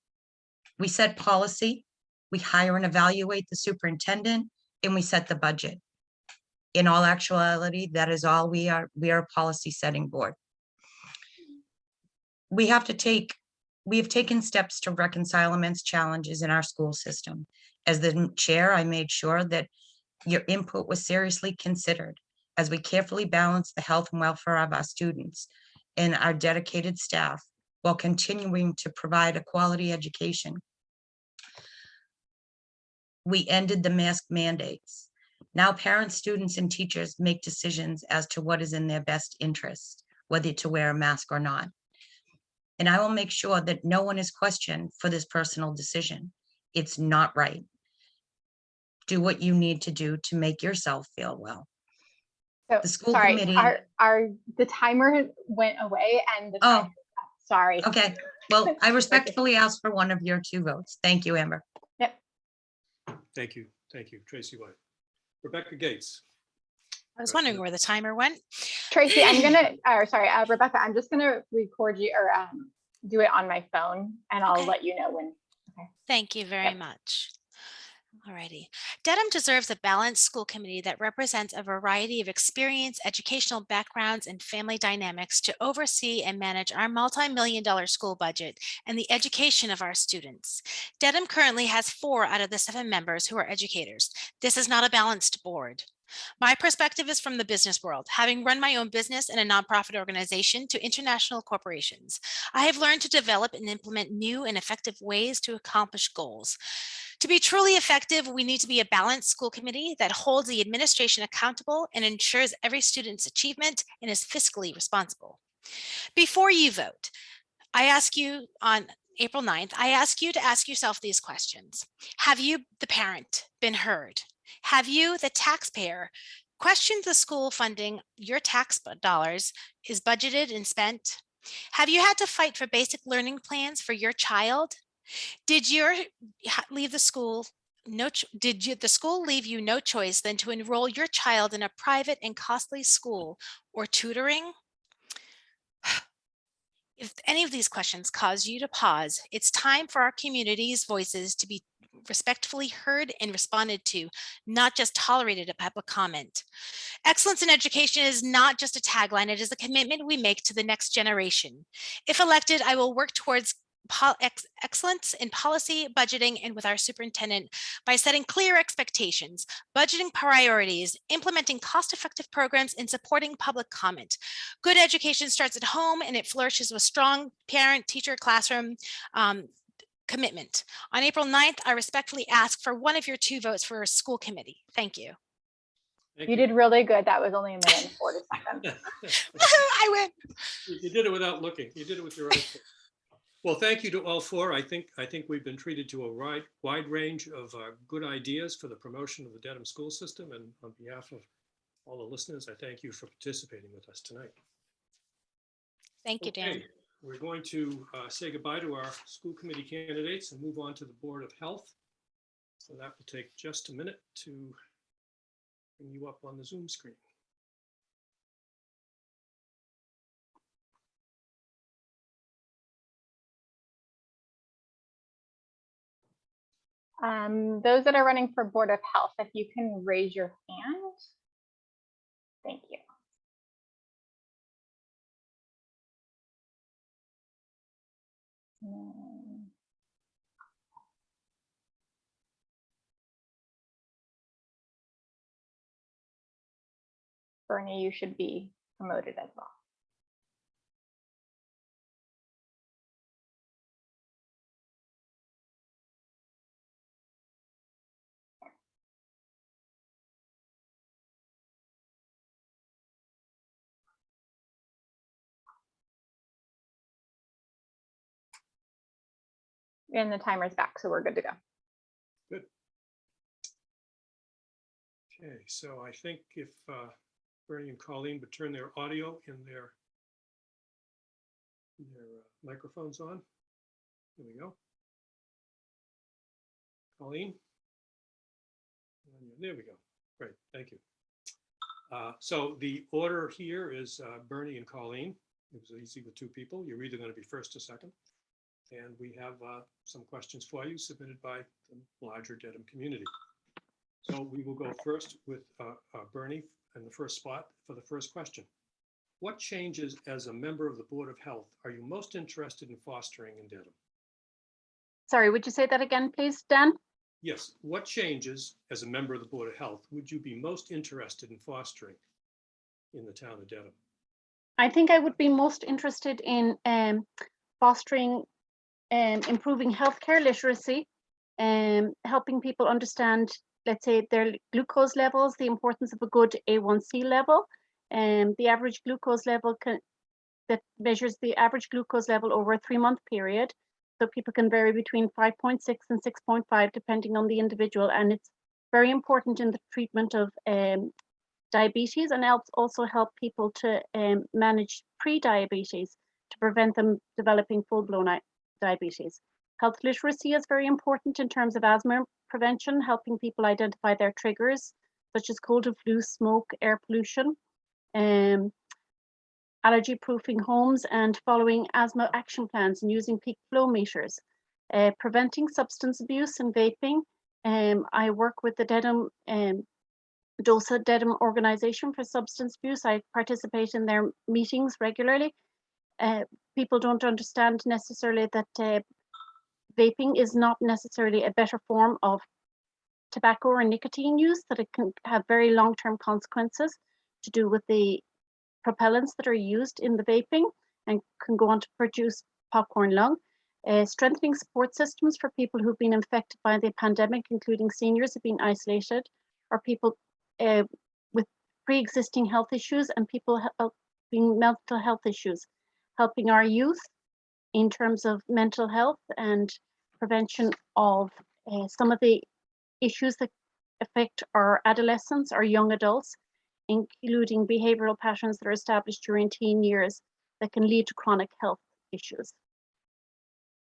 We set policy, we hire and evaluate the superintendent, and we set the budget. In all actuality, that is all we are. We are a policy setting board we have to take, we have taken steps to reconcile immense challenges in our school system. As the chair, I made sure that your input was seriously considered as we carefully balance the health and welfare of our students and our dedicated staff while continuing to provide a quality education. We ended the mask mandates. Now parents, students, and teachers make decisions as to what is in their best interest, whether to wear a mask or not. And I will make sure that no one is questioned for this personal decision. It's not right. Do what you need to do to make yourself feel well. So, The school sorry, committee- our, our, the timer went away and the. Oh. Sorry. Okay, well, I respectfully ask for one of your two votes. Thank you, Amber. Thank you. Thank you, Tracy White. Rebecca Gates. I was wondering where the timer went. Tracy, I'm gonna, or sorry, uh, Rebecca, I'm just gonna record you or um, do it on my phone and I'll Okay. let you know when. Okay. Thank you very Yep. much. Alrighty. Dedham deserves a balanced school committee that represents a variety of experience, educational backgrounds, and family dynamics to oversee and manage our multi-million dollar school budget and the education of our students. Dedham currently has four out of the seven members who are educators. This is not a balanced board. My perspective is from the business world, having run my own business and a nonprofit organization to international corporations. I have learned to develop and implement new and effective ways to accomplish goals. To be truly effective, we need to be a balanced school committee that holds the administration accountable and ensures every student's achievement and is fiscally responsible. Before you vote, I ask you on April 9th, I ask you to ask yourself these questions. Have you, the parent, been heard? Have you, the taxpayer, questioned the school funding your tax dollars is budgeted and spent? Have you had to fight for basic learning plans for your child? Did your leave the school no did you the school leave you no choice than to enroll your child in a private and costly school or tutoring? If any of these questions cause you to pause, it's time for our community's voices to be respectfully heard and responded to, not just tolerated at public comment. Excellence in education is not just a tagline, it is a commitment we make to the next generation. If elected, I will work towards ex- excellence in policy, budgeting, and with our superintendent by setting clear expectations, budgeting priorities, implementing cost-effective programs, and supporting public comment. Good education starts at home and it flourishes with strong parent, teacher, classroom um, commitment. On April 9th, I respectfully ask for one of your two votes for a school committee. Thank you. Thank You did really good. That was only a minute and 40 seconds. I win. You you did it without looking. You did it with your eyes. Well, thank you to all four. I think, I think we've been treated to a wide, wide range of uh, good ideas for the promotion of the Dedham school system. And on behalf of all the listeners, I thank you for participating with us tonight. Thank you, Dan. Okay, We're going to uh, say goodbye to our school committee candidates and move on to the Board of Health. So that will take just a minute to bring you up on the Zoom screen. Um, those that are running for Board of Health, if you can raise your hand. Thank you. Bernie, you should be promoted as well. And the timer's back, so we're good to go. Good. Okay, so I think if uh, Bernie and Colleen would turn their audio and their their uh, microphones on. There we go. Colleen? There we go. Great, thank you. Uh, So the order here is uh, Bernie and Colleen. It was easy with two people. You're either going to be first or second. And we have uh, some questions for you submitted by the larger Dedham community. So we will go first with uh, uh, Bernie in the first spot for the first question. What changes as a member of the Board of Health are you most interested in fostering in Dedham? Sorry, would you say that again, please, Dan? Yes, what changes as a member of the Board of Health would you be most interested in fostering in the town of Dedham? I think I would be most interested in um, fostering um, improving healthcare literacy and helping people understand, let's say, their glucose levels, the importance of a good A1C level, and the average glucose level can, that measures the average glucose level over a three month period. So people can vary between 5.6 and 6.5 depending on the individual. And it's very important in the treatment of um, diabetes and helps also help people to um, manage pre-diabetes to prevent them developing full-blown diabetes. Health literacy is very important in terms of asthma prevention, helping people identify their triggers, such as cold and flu, smoke, air pollution, um, allergy proofing homes and following asthma action plans and using peak flow meters, uh, preventing substance abuse and vaping, Um, I work with the Dedham um, DOSA Dedham Organization for Substance Abuse. I participate in their meetings regularly. Uh, people don't understand necessarily that uh, vaping is not necessarily a better form of tobacco or nicotine use, that it can have very long-term consequences to do with the propellants that are used in the vaping and can go on to produce popcorn lung. Uh, strengthening support systems for people who've been infected by the pandemic, including seniors who've been isolated, or people uh, with pre-existing health issues and people having mental health issues, helping our youth in terms of mental health and prevention of uh, some of the issues that affect our adolescents, our young adults, including behavioral patterns that are established during teen years that can lead to chronic health issues.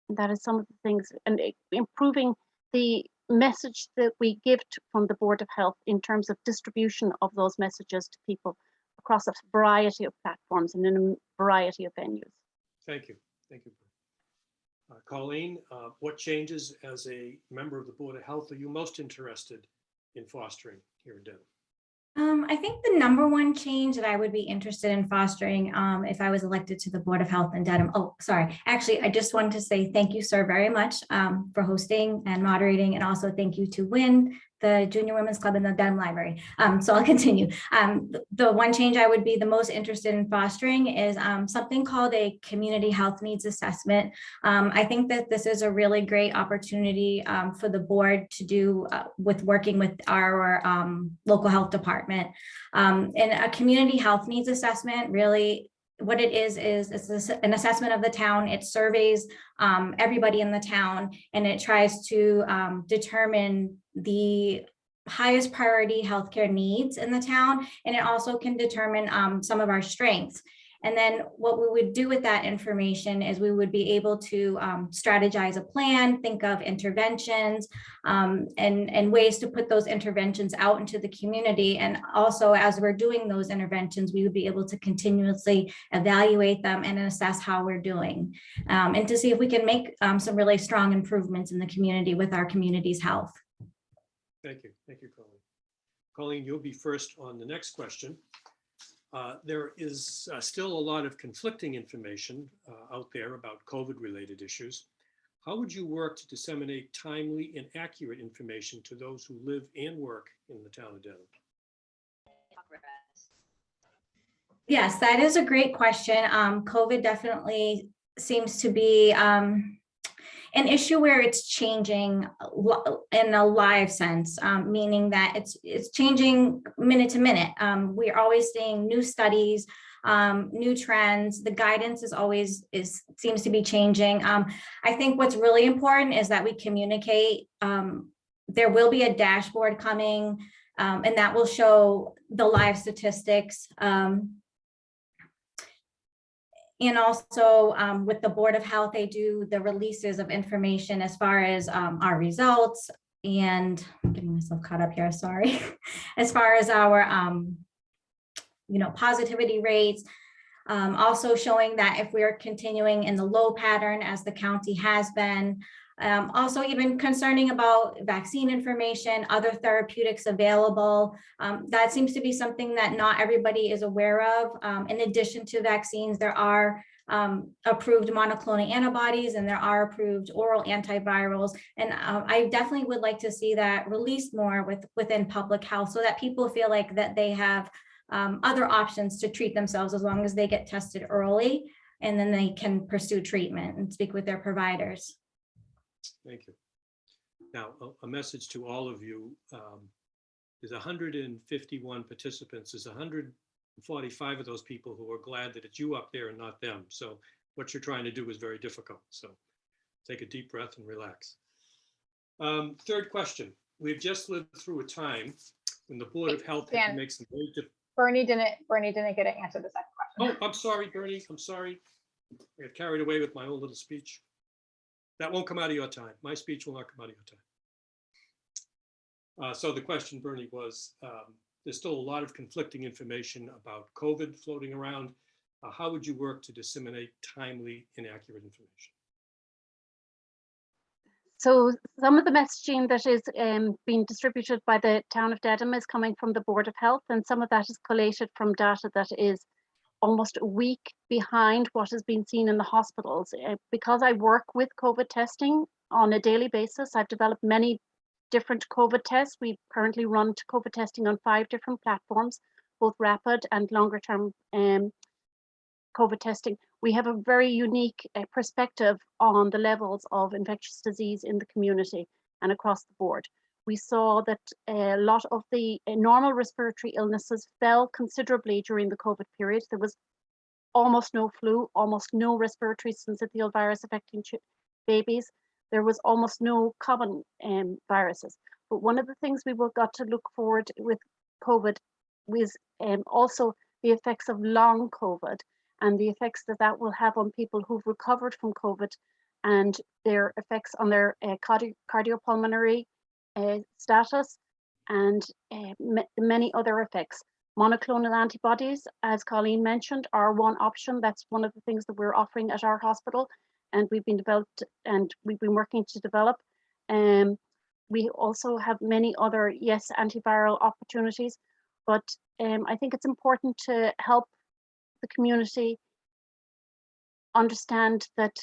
And that is some of the things, and improving the message that we give to, from the Board of Health in terms of distribution of those messages to people across a variety of platforms and in a variety of venues. Thank you. Thank you. Uh, Colleen, uh, what changes as a member of the Board of Health are you most interested in fostering here in Dedham? Um, I think the number one change that I would be interested in fostering, um, if I was elected to the Board of Health in Dedham, oh, sorry, actually, I just wanted to say thank you, sir, very much, um, for hosting and moderating, and also thank you to Win, the Junior Women's Club and the Dedham Library. Um, so I'll continue. Um, the one change I would be the most interested in fostering is, um, something called a community health needs assessment. Um, I think that this is a really great opportunity, um, for the board to do, uh, with working with our, um, local health department. And a community health needs assessment really what it is, is it's an assessment of the town. It surveys um, everybody in the town and it tries to um, determine the highest priority healthcare needs in the town. And it also can determine um, some of our strengths. And then what we would do with that information is we would be able to um, strategize a plan, think of interventions, um, and, and ways to put those interventions out into the community. And also, as we're doing those interventions, we would be able to continuously evaluate them and assess how we're doing. um, and to see if we can make um, some really strong improvements in the community with our community's health. Thank you. Thank you, Colleen. Colleen, you'll be first on the next question. Uh, There is uh, still a lot of conflicting information uh, out there about COVID-related issues. How would you work to disseminate timely and accurate information to those who live and work in the town of Dedham? Yes, that is a great question. Um, COVID definitely seems to be um, an issue where it's changing in a live sense, um, meaning that it's it's changing minute to minute. Um, we're always seeing new studies, um, new trends. The guidance is always is seems to be changing. Um, I think what's really important is that we communicate. Um, there will be a dashboard coming, um, and that will show the live statistics. Um, and also um, with the Board of Health, they do the releases of information as far as um, our results and I'm getting myself caught up here, sorry. As far as our, um, you know, positivity rates, um, also showing that if we're continuing in the low pattern as the county has been, um, also even concerning about vaccine information, other therapeutics available. Um, that seems to be something that not everybody is aware of. Um, in addition to vaccines, there are um, approved monoclonal antibodies and there are approved oral antivirals. And um, I definitely would like to see that released more with within public health so that people feel like that they have um, other options to treat themselves as long as they get tested early and then they can pursue treatment and speak with their providers. Thank you. Now, a- a message to all of you. um, There's 151 participants. There's 145 of those people who are glad that it's you up there and not them. So what you're trying to do is very difficult. So take a deep breath and relax. Um, Third question. We've just lived through a time when the Board of Health Dan. make some very Bernie didn't, Bernie didn't get to answer the second question. Oh, I'm sorry, Bernie. I'm sorry. I got carried away with my own little speech. That won't come out of your time. My speech will not come out of your time. Uh, so the question, Bernie, was, um, there's still a lot of conflicting information about COVID floating around. Uh, how would you work to disseminate timely and accurate information? so some of the messaging that is um, being distributed by the town of Dedham is coming from the Board of Health, and some of that is collated from data that is almost a week behind what has been seen in the hospitals. Uh, because I work with COVID testing on a daily basis, I've developed many different COVID tests. We currently run COVID testing on five different platforms, both rapid and longer term um, COVID testing. We have a very unique uh, perspective on the levels of infectious disease in the community and across the board. We saw that a lot of the uh, normal respiratory illnesses fell considerably during the COVID period. There was almost no flu, almost no respiratory syncytial virus affecting babies. There was almost no common um, viruses. But one of the things we got to look forward with COVID was um, also the effects of long COVID and the effects that that will have on people who've recovered from COVID and their effects on their uh, cardi- cardiopulmonary status and uh, ma- many other effects. Monoclonal antibodies, as Colleen mentioned, are one option. That's one of the things that we're offering at our hospital and we've been developed and we've been working to develop. Um, we also have many other, yes, antiviral opportunities, but um, I think it's important to help the community understand that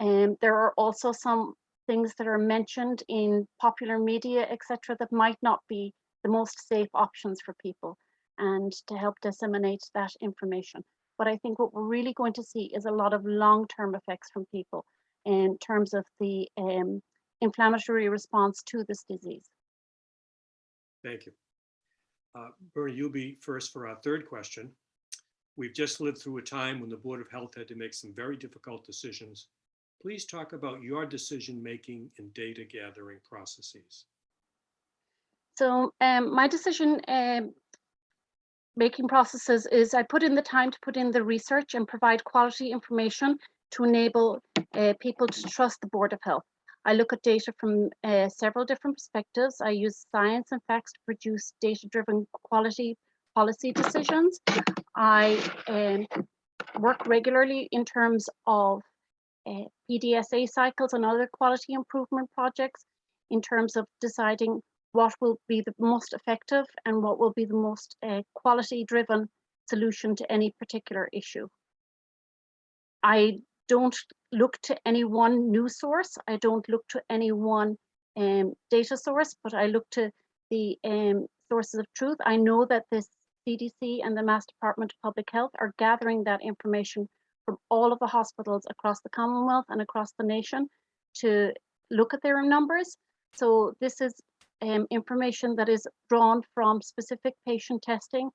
um, there are also some things that are mentioned in popular media, etc., that might not be the most safe options for people and to help disseminate that information. But I think what we're really going to see is a lot of long-term effects from people in terms of the um, inflammatory response to this disease. Thank you. Uh, Bernie, you'll be first for our third question. We've just lived through a time when the Board of Health had to make some very difficult decisions. Please talk about your decision-making and data gathering processes. So um, my decision um, making processes is I put in the time to put in the research and provide quality information to enable uh, people to trust the Board of Health. I look at data from uh, several different perspectives. I use science and facts to produce data-driven quality policy decisions. I um, work regularly in terms of PDSA cycles and other quality improvement projects in terms of deciding what will be the most effective and what will be the most uh, quality driven solution to any particular issue. I don't look to any one news source. I don't look to any one um, data source, but I look to the um, sources of truth. I know that the CDC and the Mass Department of Public Health are gathering that information from all of the hospitals across the Commonwealth and across the nation to look at their numbers. So this is um, information that is drawn from specific patient testing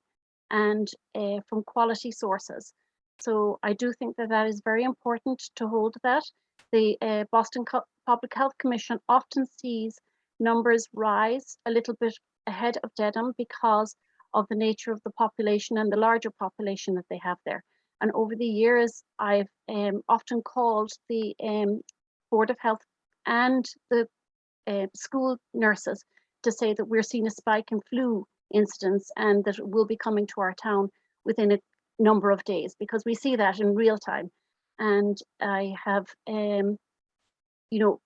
and uh, from quality sources. So I do think that that is very important to hold that. The uh, Boston Co Public Health Commission often sees numbers rise a little bit ahead of Dedham because of the nature of the population and the larger population that they have there. And over the years, I've um, often called the um, Board of Health and the uh, school nurses to say that we're seeing a spike in flu incidents and that it will be coming to our town within a number of days because we see that in real time. And I have, um, you know,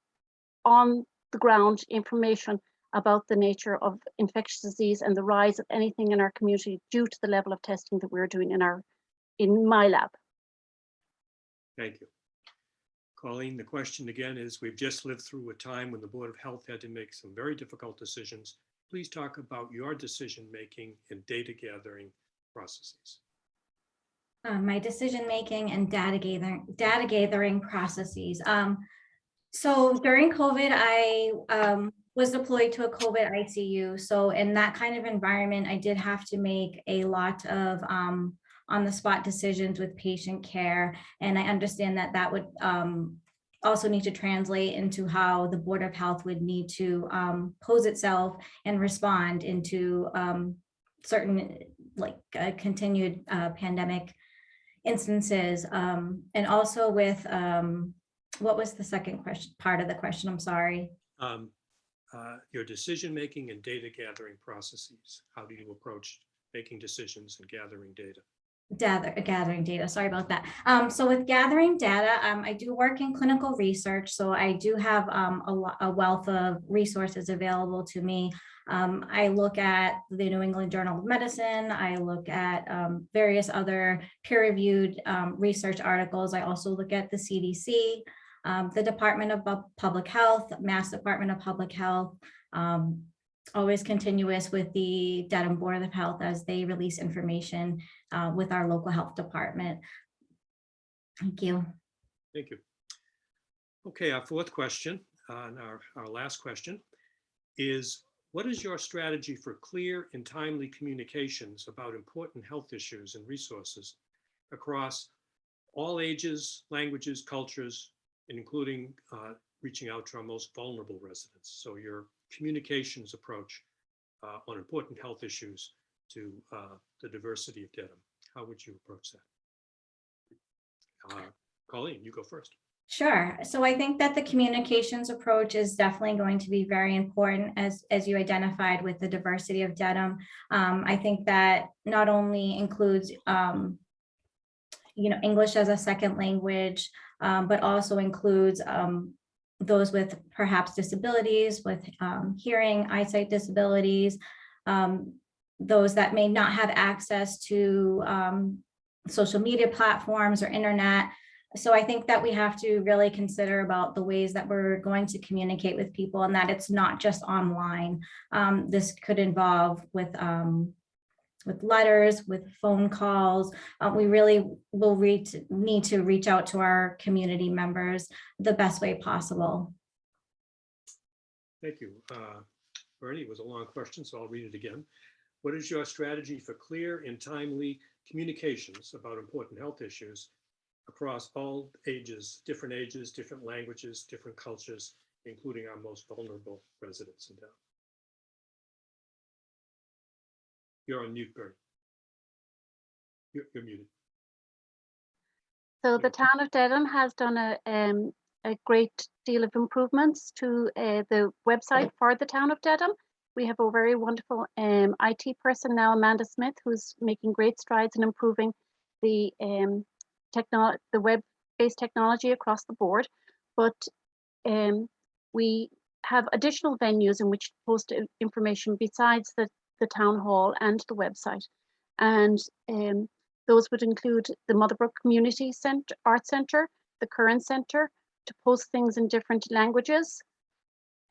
on the ground information about the nature of infectious disease and the rise of anything in our community due to the level of testing that we're doing in our, in my lab. Thank you. Colleen, the question again is, we've just lived through a time when the Board of Health had to make some very difficult decisions. Please talk about your decision-making and data gathering processes. Uh, my decision making and data gathering data gathering processes. Um, so during COVID, I um, was deployed to a COVID ICU. So in that kind of environment, I did have to make a lot of um, on the spot decisions with patient care. And I understand that that would um, also need to translate into how the Board of Health would need to um, pose itself and respond into um, certain like uh, continued uh, pandemic instances. Um, and also with, um, what was the second question, part of the question? I'm sorry. Um, uh, Your decision-making and data gathering processes. How do you approach making decisions and gathering data? Gather, gathering data, sorry about that. Um, so with gathering data, um, I do work in clinical research, so I do have, um, a, a wealth of resources available to me. Um, I look at the New England Journal of Medicine, I look at, um, various other peer-reviewed, um, research articles. I also look at the CDC, the Department of Public Health, Mass Department of Public Health, um, always continuous with the Dedham Board of Health as they release information uh, with our local health department. Thank you. Thank you. Okay, our fourth question, uh, and our, our last question is, what is your strategy for clear and timely communications about important health issues and resources across all ages, languages, cultures, including uh, reaching out to our most vulnerable residents? So your communications approach uh, on important health issues to uh, the diversity of Dedham. How would you approach that? Uh, Colleen, you go first. Sure. So I think that the communications approach is definitely going to be very important as, as you identified with the diversity of Dedham. Um, I think that not only includes, um, you know, English as a second language, um, but also includes um, those with perhaps disabilities, with um, hearing, eyesight disabilities, um, those that may not have access to um, social media platforms or internet. So I think that we have to really consider about the ways that we're going to communicate with people and that it's not just online. Um, this could involve with um, with letters, with phone calls. Uh, we really will reach, need to reach out to our community members the best way possible. Thank you. Uh, Bernie, it was a long question, so I'll read it again. What is your strategy for clear and timely communications about important health issues across all ages, different ages, different languages, different cultures, including our most vulnerable residents in town? You're on mute, Bernie. You're, you're muted. So the town of Dedham has done a, um, a great deal of improvements to uh, the website for the town of Dedham. We have a very wonderful um, IT person now, Amanda Smith, who's making great strides in improving the um, technol the web-based technology across the board. But um, we have additional venues in which to post information besides the, the town hall and the website. And um, those would include the Motherbrook Community Center, Art Center, the Current Center, to post things in different languages,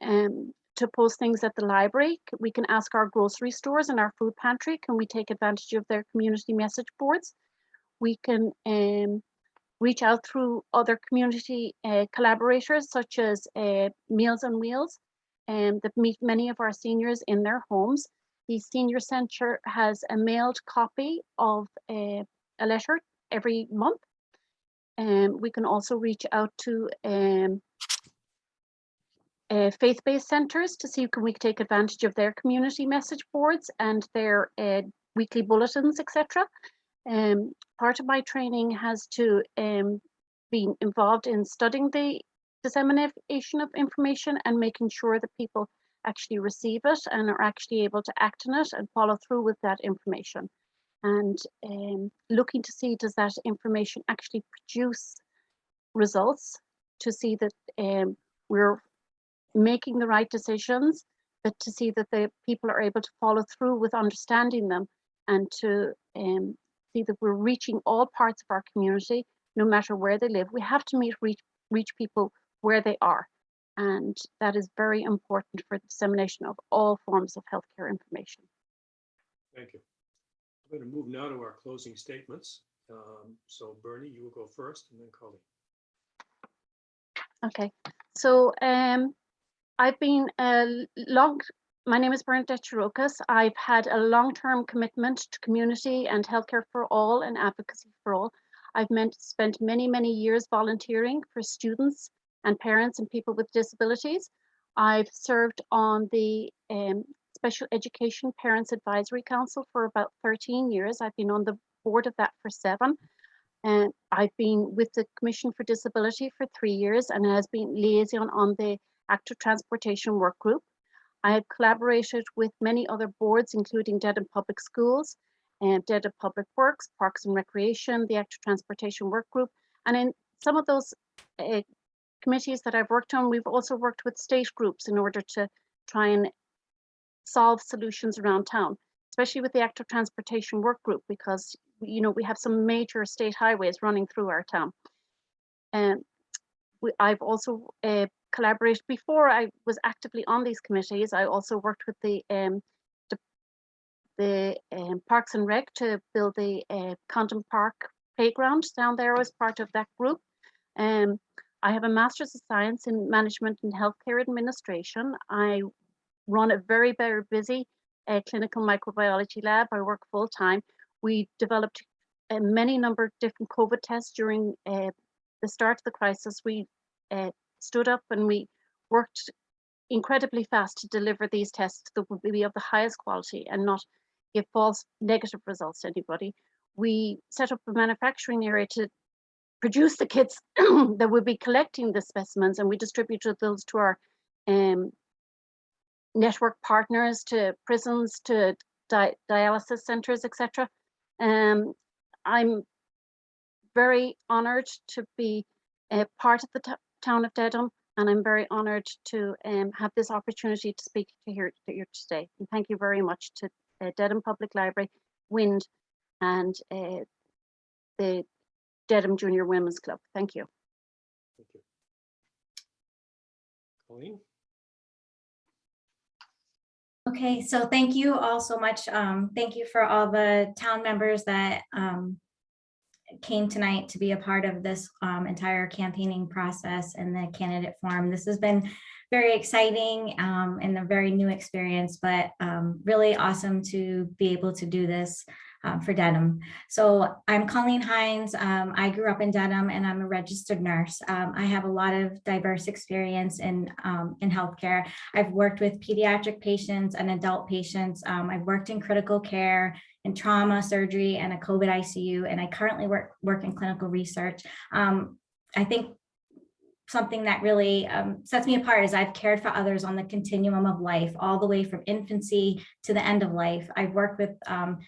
um, to post things at the library. We can ask our grocery stores and our food pantry, can we take advantage of their community message boards? We can um, reach out through other community uh, collaborators such as uh, Meals on Wheels um, that meet many of our seniors in their homes. The senior centre has a mailed copy of uh, a letter every month. Um, we can also reach out to um, uh, faith-based centres to see can we can take advantage of their community message boards and their uh, weekly bulletins, etc. Um, part of my training has to um, be involved in studying the dissemination of information and making sure that people actually receive it and are actually able to act on it and follow through with that information. And um, looking to see does that information actually produce results to see that um, we're making the right decisions, but to see that the people are able to follow through with understanding them and to um, see that we're reaching all parts of our community, no matter where they live. We have to meet reach, reach people where they are. And that is very important for the dissemination of all forms of healthcare information. Thank you. I'm going to move now to our closing statements. Um, So Bernie, you will go first and then Colleen. Okay, so um, I've been a l- long, my name is Bernadette Chirokas. I've had a long-term commitment to community and healthcare for all and advocacy for all. I've meant, spent many, many years volunteering for students and parents and people with disabilities. I've served on the um, Special Education Parents Advisory Council for about 13 years. I've been on the board of that for seven. And I've been with the Commission for Disability for three years and has been liaison on the Active Transportation Work Group. I have collaborated with many other boards, including Dedham Public Schools and Dedham Public Works, Parks and Recreation, the Active Transportation Work Group. And in some of those uh, committees that I've worked on, we've also worked with state groups in order to try and solve solutions around town, especially with the Active Transportation Work Group, because, you know, we have some major state highways running through our town. And I've also uh, collaborated before I was actively on these committees. I also worked with the um, the, the um, Parks and Rec to build the uh, Condon Park playground down there as part of that group. Um, I have a Master's of Science in Management and Healthcare Administration. I run a very, very busy uh, clinical microbiology lab. I work full time. We developed a many number of different COVID tests during uh, the start of the crisis. We uh, stood up and we worked incredibly fast to deliver these tests that would be of the highest quality and not give false negative results to anybody. We set up a manufacturing area to produce the kits that would be collecting the specimens and we distributed those to our um, network partners, to prisons, to di dialysis centers, etc. Um, I'm very honored to be a part of the town of Dedham and I'm very honored to um, have this opportunity to speak to here, to here today. And thank you very much to uh, Dedham Public Library, WIND and uh, the Dedham Junior Women's Club. Thank you. Thank you. Colleen? Okay, so thank you all so much. Um, thank you for all the town members that um, came tonight to be a part of this um, entire campaigning process and the candidate forum. This has been very exciting um, and a very new experience, but um, really awesome to be able to do this um, for Dedham. So I'm Colleen Hines. Um, I grew up in Dedham and I'm a registered nurse. Um, I have a lot of diverse experience in, um, in healthcare. I've worked with pediatric patients and adult patients. Um, I've worked in critical care, in trauma, surgery, and a COVID ICU, and I currently work, work in clinical research. I think something that really um, sets me apart is I've cared for others on the continuum of life, all the way from infancy to the end of life. I've worked with um,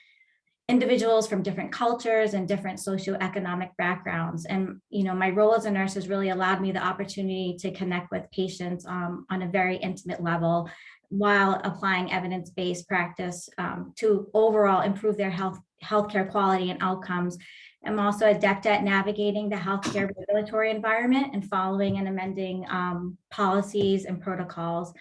individuals from different cultures and different socioeconomic backgrounds. And, you know, my role as a nurse has really allowed me the opportunity to connect with patients um, on a very intimate level while applying evidence-based practice um, to overall improve their health healthcare quality and outcomes. I'm also adept at navigating the healthcare regulatory environment and following and amending um, policies and protocols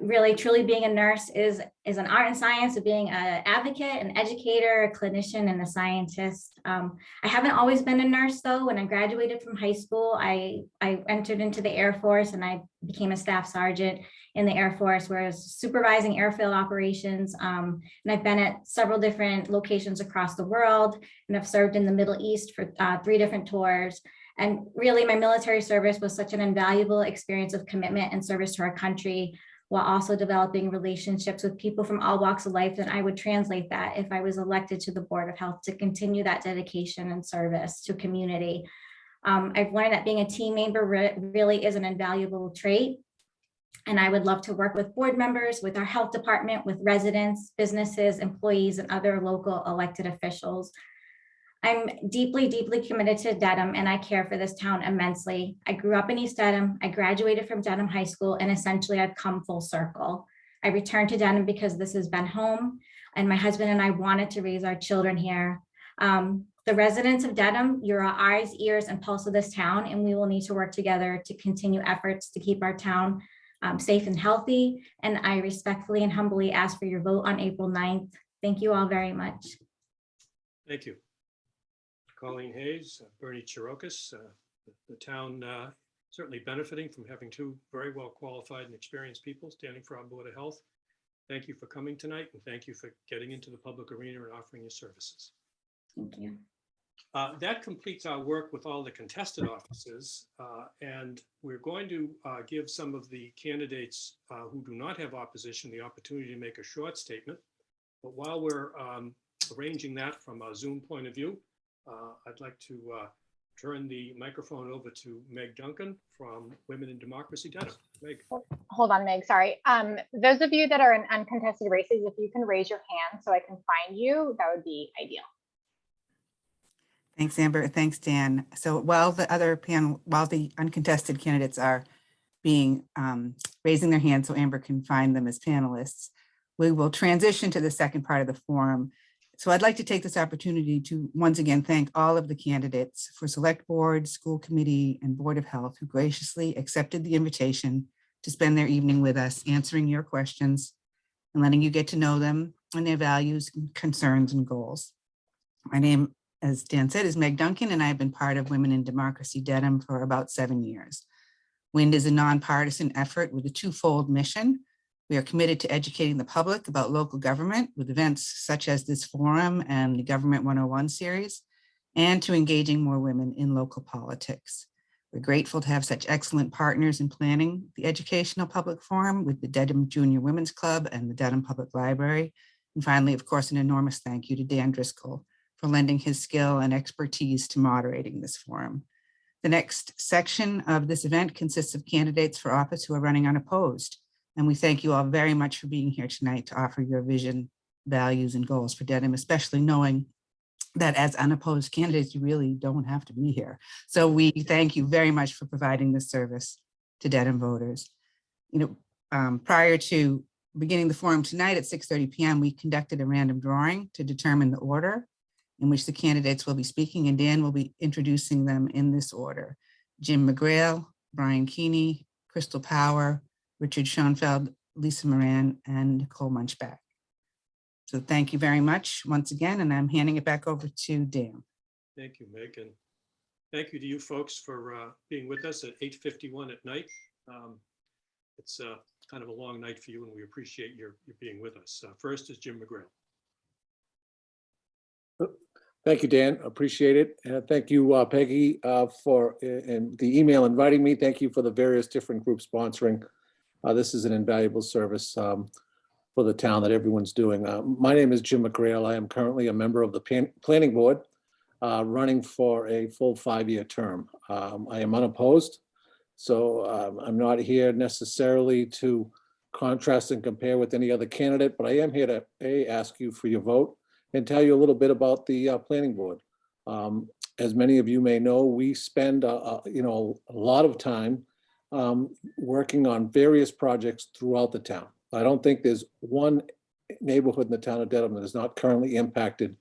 really truly being a nurse is is an art and science of being an advocate an educator a clinician and a scientist. Um, i haven't always been a nurse though. When i graduated from high school i i entered into the air force and i became a staff sergeant in the air force where i was supervising airfield operations. Um, and i've been at several different locations across the world and i've served in the middle east for uh, three different tours. And really my military service was such an invaluable experience of commitment and service to our country while also developing relationships with people from all walks of life. then I would translate that if I was elected to the Board of Health to continue that dedication and service to community. Um, I've learned that being a team member re really is an invaluable trait. And I would love to work with board members, with our health department, with residents, businesses, employees, and other local elected officials I'm deeply, deeply committed to Dedham and I care for this town immensely. I grew up in East Dedham. I graduated from Dedham High School and essentially I've come full circle. I returned to Dedham because this has been home and my husband and I wanted to raise our children here. Um, the residents of Dedham, you're our eyes, ears, and pulse of this town, and we will need to work together to continue efforts to keep our town um, safe and healthy. And I respectfully and humbly ask for your vote on April 9th. Thank you all very much. Thank you. Colleen Hayes, uh, Bernie Chirokis, uh, the, the town uh, certainly benefiting from having two very well qualified and experienced people standing for our Board of Health. Thank you for coming tonight and thank you for getting into the public arena and offering your services. Thank you. Uh, that completes our work with all the contested offices. Uh, and we're going to uh, give some of the candidates uh, who do not have opposition the opportunity to make a short statement. But while we're um, arranging that from a Zoom point of view, uh, I'd like to uh, turn the microphone over to Meg Duncan from Women in Democracy Dedham. Meg, Hold on, Meg, sorry. Um, those of you that are in uncontested races, if you can raise your hand so I can find you, that would be ideal. Thanks, Amber. Thanks, Dan. So while the other panel, while the uncontested candidates are being, um, raising their hands so Amber can find them as panelists, we will transition to the second part of the forum. So I'd like to take this opportunity to once again thank all of the candidates for Select Board, School Committee, and Board of Health who graciously accepted the invitation to spend their evening with us, answering your questions and letting you get to know them and their values, concerns, and goals. My name as Dan said, is Meg Duncan, and I've been part of Women in Democracy Dedham for about seven years. WIND is a nonpartisan effort with a twofold mission. We are committed to educating the public about local government with events such as this forum and the Government 101 series, and to engaging more women in local politics. We're grateful to have such excellent partners in planning the educational public forum with the Dedham Junior Women's Club and the Dedham Public Library. And finally, of course, an enormous thank you to Dan Driscoll for lending his skill and expertise to moderating this forum. The next section of this event consists of candidates for office who are running unopposed. And we thank you all very much for being here tonight to offer your vision, values, and goals for Dedham, especially knowing that as unopposed candidates, you really don't have to be here. So we thank you very much for providing this service to Dedham voters. You know, um, prior to beginning the forum tonight at 6.30 p.m., we conducted a random drawing to determine the order in which the candidates will be speaking and Dan will be introducing them in this order. Jim McGrail, Brian Keeney, Crystal Power, Richard Schoenfeld, Lisa Moran, and Nicole Munchback. So thank you very much once again, and I'm handing it back over to Dan. thank you, Meg, and thank you to you folks for uh, being with us at 8:51 at night. Um, It's uh, kind of a long night for you, and we appreciate your, your being with us. Uh, First is Jim McGrail. Thank you, Dan. Appreciate it. And thank you, uh, Peggy, uh, for, and the email inviting me. Thank you for the various different groups sponsoring. Uh, This is an invaluable service um, for the town that everyone's doing. Uh, My name is Jim McGrail. I am currently a member of the Pan- Planning Board, uh, running for a full five-year term. Um, I am unopposed, so um, I'm not here necessarily to contrast and compare with any other candidate, but I am here to, A, ask you for your vote and tell you a little bit about the uh, planning board. Um, As many of you may know, we spend, uh, uh, you know, a lot of time um, working on various projects throughout the town. I don't think there's one neighborhood in the town of Dedham that is not currently impacted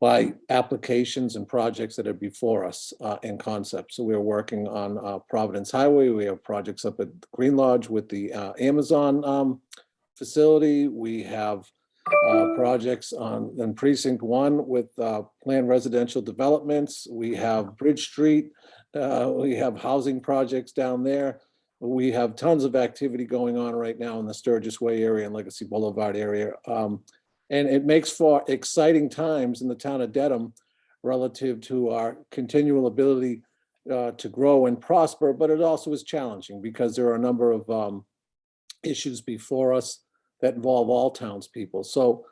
by applications and projects that are before us uh, in concept. So we're working on uh, Providence Highway. We have projects up at Green Lodge with the uh, Amazon um, facility. We have uh, projects on in precinct one with uh, planned residential developments. We have Bridge Street. Uh, We have housing projects down there. We have tons of activity going on right now in the Sturgis Way area and Legacy Boulevard area. Um, And it makes for exciting times in the town of Dedham relative to our continual ability uh, to grow and prosper, but it also is challenging because there are a number of um, issues before us that involve all townspeople. So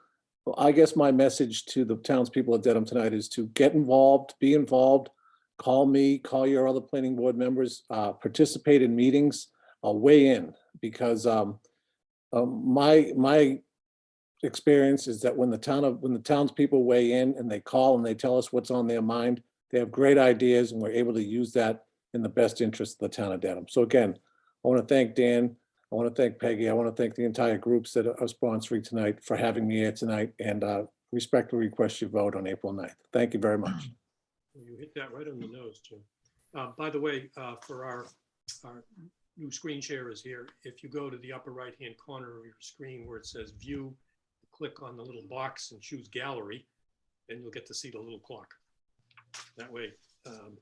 I guess my message to the townspeople of Dedham tonight is to get involved, be involved, call me, call your other planning board members, uh, participate in meetings, uh, weigh in, because um, um, my, my experience is that when the town of, when the townspeople weigh in and they call and they tell us what's on their mind, they have great ideas and we're able to use that in the best interest of the town of Dedham. So again, I want to thank Dan. I want to thank Peggy. I want to thank the entire groups that are sponsoring tonight for having me here tonight and uh, respectfully request your vote on April 9th. Thank you very much. You hit that right on the nose, Jim. Uh, By the way, uh, for our, our new screen share is here, if you go to the upper right-hand corner of your screen where it says View, click on the little box and choose Gallery, and you'll get to see the little clock. That way, um,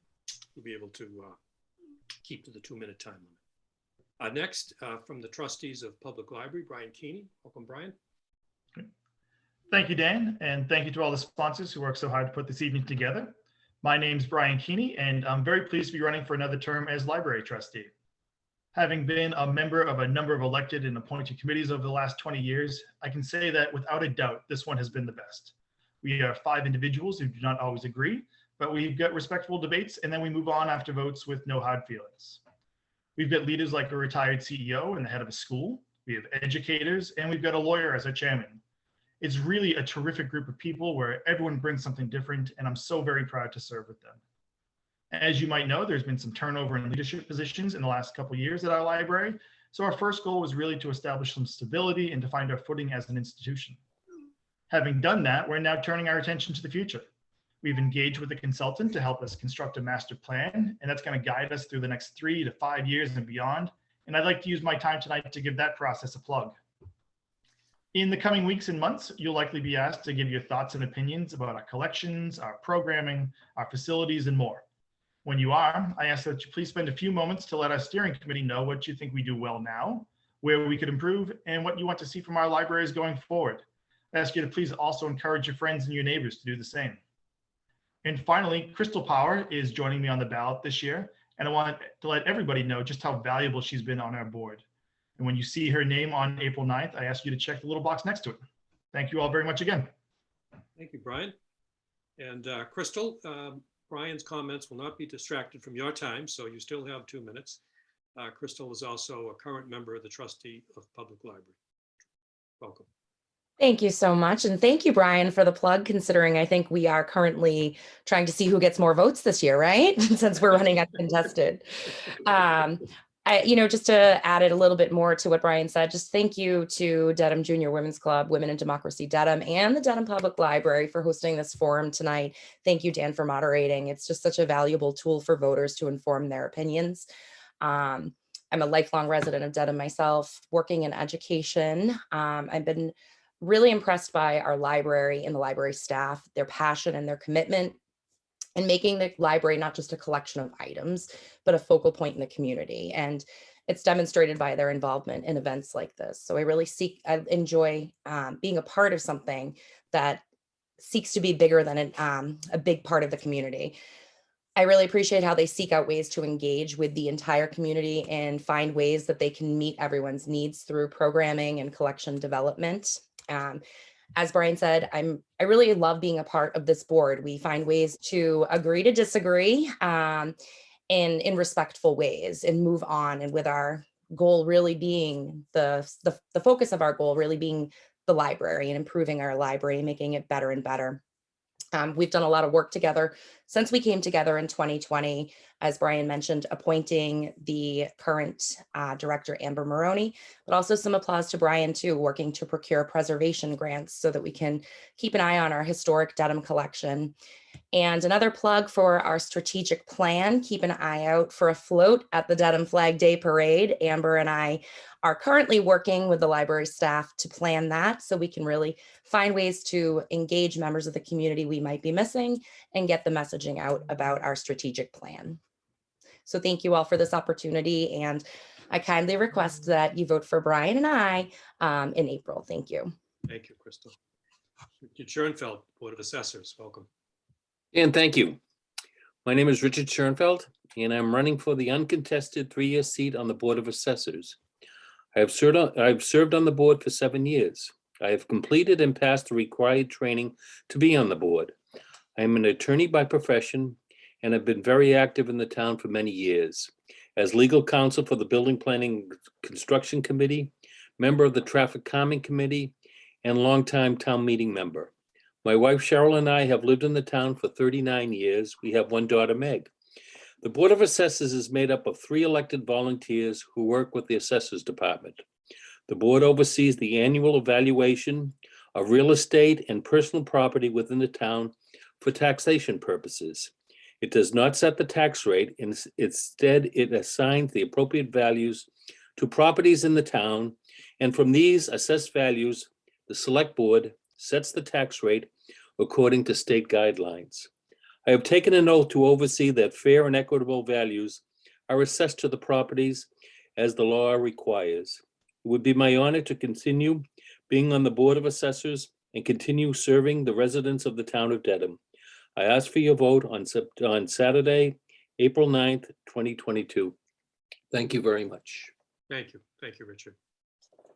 you'll be able to uh, keep to the two-minute time limit. Uh, Next, uh, from the trustees of Public Library, Brian Keeney. Welcome, Brian. Thank you, Dan, and thank you to all the sponsors who worked so hard to put this evening together. My name's Brian Keeney, and I'm very pleased to be running for another term as library trustee. Having been a member of a number of elected and appointed committees over the last 20 years, I can say that without a doubt, this one has been the best. We are five individuals who do not always agree, but we've got respectful debates and then we move on after votes with no hard feelings. We've got leaders like a retired CEO and the head of a school. We have educators and we've got a lawyer as our chairman. It's really a terrific group of people where everyone brings something different and I'm so very proud to serve with them. As you might know, there's been some turnover in leadership positions in the last couple years at our library. So our first goal was really to establish some stability and to find our footing as an institution. Having done that, we're now turning our attention to the future. We've engaged with a consultant to help us construct a master plan, and that's going to guide us through the next three to five years and beyond. And I'd like to use my time tonight to give that process a plug. In the coming weeks and months, you'll likely be asked to give your thoughts and opinions about our collections, our programming, our facilities, and more. When you are, I ask that you please spend a few moments to let our steering committee know what you think we do well now, where we could improve, and what you want to see from our libraries going forward. I ask you to please also encourage your friends and your neighbors to do the same. And finally, Crystal Power is joining me on the ballot this year, and I want to let everybody know just how valuable she's been on our board. And when you see her name on April 9th, I ask you to check the little box next to it. Thank you all very much again. Thank you, Brian. And uh, Crystal, um, Brian's comments will not be distracted from your time, so you still have two minutes. Uh, Crystal is also a current member of the trustee of Public Library. Welcome. Thank you so much. And thank you, Brian, for the plug, considering I think we are currently trying to see who gets more votes this year, right? Since we're running uncontested. Um, I, you know, just to add it a little bit more to what Brian said, just thank you to Dedham Junior Women's Club, Women in Democracy Dedham, and the Dedham Public Library for hosting this forum tonight. Thank you, Dan, for moderating. It's just such a valuable tool for voters to inform their opinions. Um, I'm a lifelong resident of Dedham myself, working in education. Um, I've been really impressed by our library and the library staff, their passion and their commitment and making the library not just a collection of items, but a focal point in the community. And it's demonstrated by their involvement in events like this. So I really seek, I enjoy um, being a part of something that seeks to be bigger than an, um, a big part of the community. I really appreciate how they seek out ways to engage with the entire community and find ways that they can meet everyone's needs through programming and collection development. Um, as Brian said, I'm I really love being a part of this board. We find ways to agree to disagree um, in in respectful ways and move on. And with our goal really being the, the the focus of our goal really being the library and improving our library, making it better and better. Um, we've done a lot of work together since we came together in 2020, as Brian mentioned, appointing the current uh, director, Amber Maroney, but also some applause to Brian too, working to procure preservation grants so that we can keep an eye on our historic Dedham collection. And another plug for our strategic plan, keep an eye out for a float at the Dedham Flag Day Parade. Amber and I are currently working with the library staff to plan that so we can really find ways to engage members of the community we might be missing and get the messaging out about our strategic plan. So thank you all for this opportunity and I kindly request that you vote for Brian and I um, in April. Thank you. Thank you, Crystal. Richard Schoenfeld, Board of Assessors, welcome. And thank you. My name is Richard Schoenfeld, and I'm running for the uncontested three-year seat on the Board of Assessors. I have served, on- I've served on the board for seven years. I have completed and passed the required training to be on the board. I am an attorney by profession and have been very active in the town for many years. As legal counsel for the Building Planning Construction Committee, member of the Traffic Calming Committee, and longtime town meeting member. My wife Cheryl and I have lived in the town for 39 years. We have one daughter, Meg. The Board of Assessors is made up of three elected volunteers who work with the Assessors Department. The board oversees the annual evaluation of real estate and personal property within the town for taxation purposes. It does not set the tax rate, instead it assigns the appropriate values to properties in the town, and from these assessed values, the Select Board sets the tax rate according to state guidelines. I have taken an oath to oversee that fair and equitable values are assessed to the properties as the law requires. It would be my honor to continue being on the Board of Assessors and continue serving the residents of the town of Dedham. I ask for your vote on on Saturday, April 9th, 2022. Thank you very much. Thank you. Thank you, Richard.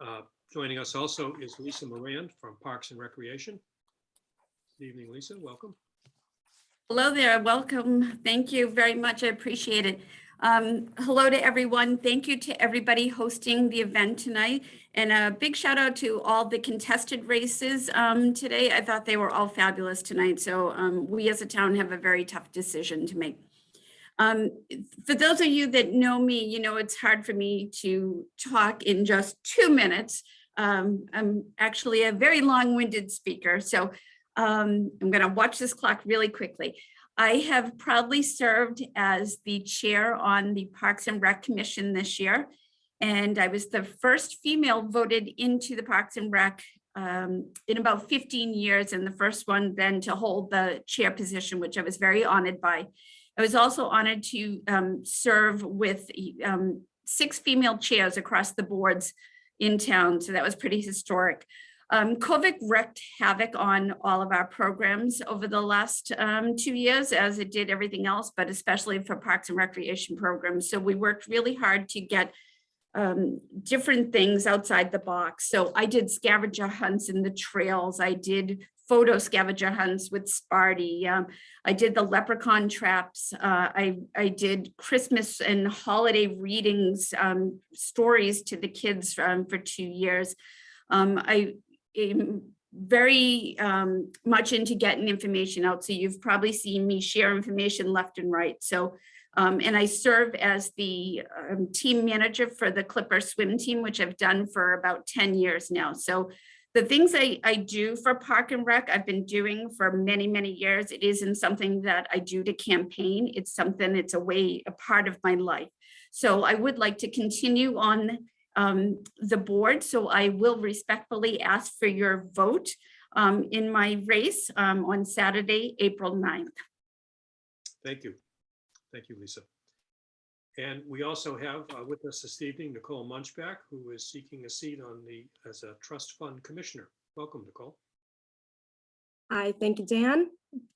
Uh, Joining us also is Lisa Moran from Parks and Recreation. Good evening, Lisa. Welcome. Hello there, welcome. Thank you very much. I appreciate it. Um, hello to everyone. Thank you to everybody hosting the event tonight. And a big shout out to all the contested races um, today. I thought they were all fabulous tonight. So um, we as a town have a very tough decision to make. Um, for those of you that know me, you know it's hard for me to talk in just two minutes. Um, I'm actually a very long-winded speaker, so um, I'm going to watch this clock really quickly. I have proudly served as the chair on the Parks and Rec Commission this year, and I was the first female voted into the Parks and Rec um, in about 15 years, and the first one then to hold the chair position, which I was very honored by. I was also honored to um, serve with um, six female chairs across the boards in town, so that was pretty historic. Um, COVID wreaked havoc on all of our programs over the last um, two years, as it did everything else, but especially for parks and recreation programs. So we worked really hard to get um, different things outside the box. So I did scavenger hunts in the trails. I did photo scavenger hunts with Sparty. Um, I did the leprechaun traps. Uh, I, I did Christmas and holiday readings, um, stories to the kids um, for two years. Um, I am very um, much into getting information out. So you've probably seen me share information left and right. So, um, and I serve as the um, team manager for the Clipper swim team, which I've done for about 10 years now. So the things I, I do for Park and Rec, I've been doing for many, many years. It isn't something that I do to campaign. It's something, it's a way, a part of my life. So I would like to continue on um, the board. So I will respectfully ask for your vote um, in my race um, on Saturday, April 9th. Thank you. Thank you, Lisa. And we also have uh, with us this evening Nicole Munchback, who is seeking a seat on the as a trust fund commissioner. Welcome, Nicole. Hi, thank you, Dan.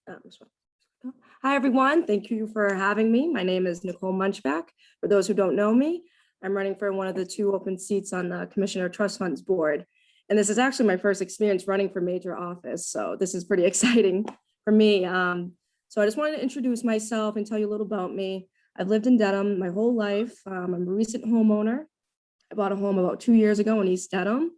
Um, Hi, everyone. Thank you for having me. My name is Nicole Munchback. For those who don't know me, I'm running for one of the two open seats on the Commissioner Trust Funds Board. And this is actually my first experience running for major office, so this is pretty exciting for me. Um, so I just wanted to introduce myself and tell you a little about me. I've lived in Dedham my whole life. Um, I'm a recent homeowner. I bought a home about two years ago in East Dedham,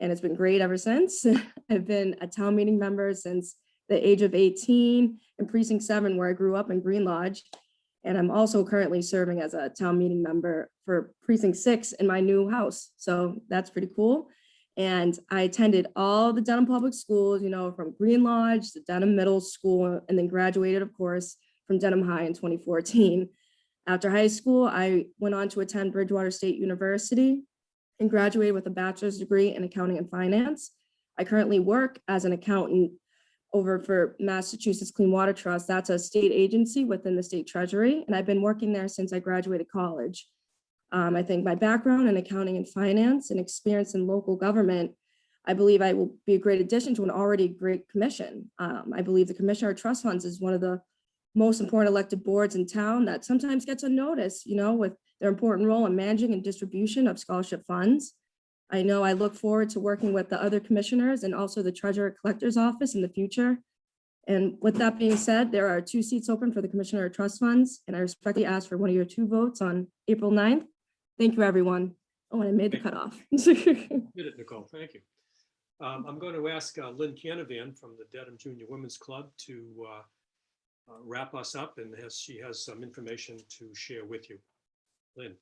and it's been great ever since. I've been a town meeting member since the age of 18 in precinct seven, where I grew up in Green Lodge. And I'm also currently serving as a town meeting member for precinct six in my new house. So that's pretty cool. And I attended all the Dedham Public Schools, you know, from Green Lodge to Dedham Middle School, and then graduated, of course, from Dedham High in 2014. After high school, I went on to attend Bridgewater State University and graduated with a bachelor's degree in accounting and finance. I currently work as an accountant over for Massachusetts Clean Water Trust. That's a state agency within the state treasury, and I've been working there since I graduated college. Um, I think my background in accounting and finance and experience in local government, I believe I will be a great addition to an already great commission. Um, I believe the Commissioner of Trust Funds is one of the most important elected boards in town that sometimes gets unnoticed, you know, with their important role in managing and distribution of scholarship funds. I know I look forward to working with the other commissioners and also the treasurer collector's office in the future. And with that being said, there are two seats open for the Commissioner of Trust Funds, and I respectfully ask for one of your two votes on April 9th. Thank you, everyone. Oh, and I made the cutoff. Did it, Nicole. Thank you. Um, I'm going to ask uh, Lynn Canavan from the Dedham Junior Women's Club to uh, uh, wrap us up and has, she has some information to share with you. Lynn.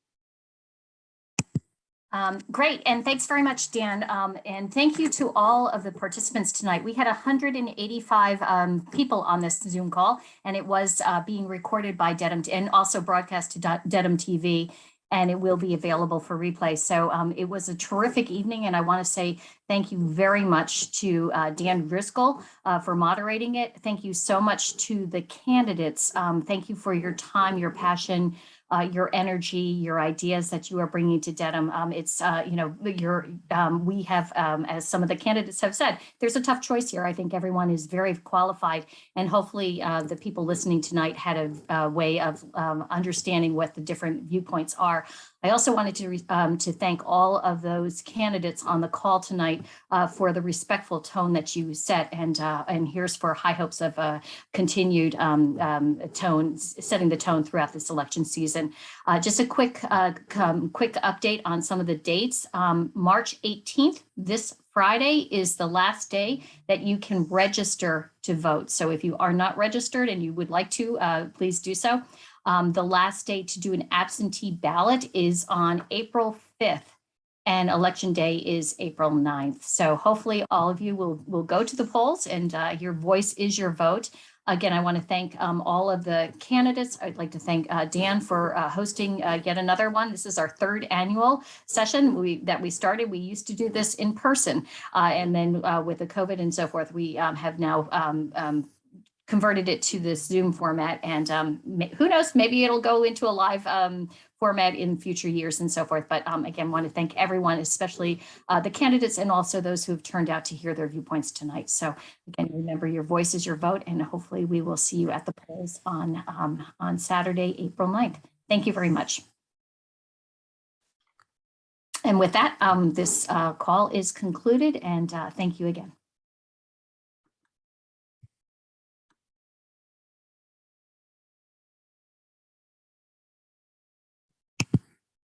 Um, great, and thanks very much, Dan. Um, and thank you to all of the participants tonight. We had 185 um, people on this Zoom call, and it was uh, being recorded by Dedham and also broadcast to Dedham TV, and it will be available for replay. So um, it was a terrific evening, and I want to say thank you very much to uh, Dan Driscoll uh, for moderating it. Thank you so much to the candidates. Um, thank you for your time, your passion, uh, your energy, your ideas that you are bringing to Dedham. Um, it's, uh, you know, your, um, we have, um, as some of the candidates have said, there's a tough choice here. I think everyone is very qualified and hopefully uh, the people listening tonight had a, a way of um, understanding what the different viewpoints are. I also wanted to, um, to thank all of those candidates on the call tonight uh, for the respectful tone that you set and, uh, and here's for high hopes of uh, continued um, um, tone, setting the tone throughout this election season. Uh, just a quick, uh, quick update on some of the dates. Um, March 18th, this Friday is the last day that you can register to vote. So if you are not registered and you would like to, uh, please do so. Um, the last day to do an absentee ballot is on April 5th and election day is April 9th. So hopefully all of you will, will go to the polls and uh, your voice is your vote. Again, I want to thank um, all of the candidates. I'd like to thank uh, Dan for uh, hosting uh, yet another one. This is our third annual session we, that we started. We used to do this in person. uh, and then uh, with the COVID and so forth, we um, have now um, um, converted it to this Zoom format. And um, who knows, maybe it'll go into a live um, format in future years and so forth. But um, again, want to thank everyone, especially uh, the candidates and also those who have turned out to hear their viewpoints tonight. So again, remember your voice is your vote, and hopefully we will see you at the polls on, um, on Saturday, April 9th. Thank you very much. And with that, um, this uh, call is concluded and uh, thank you again.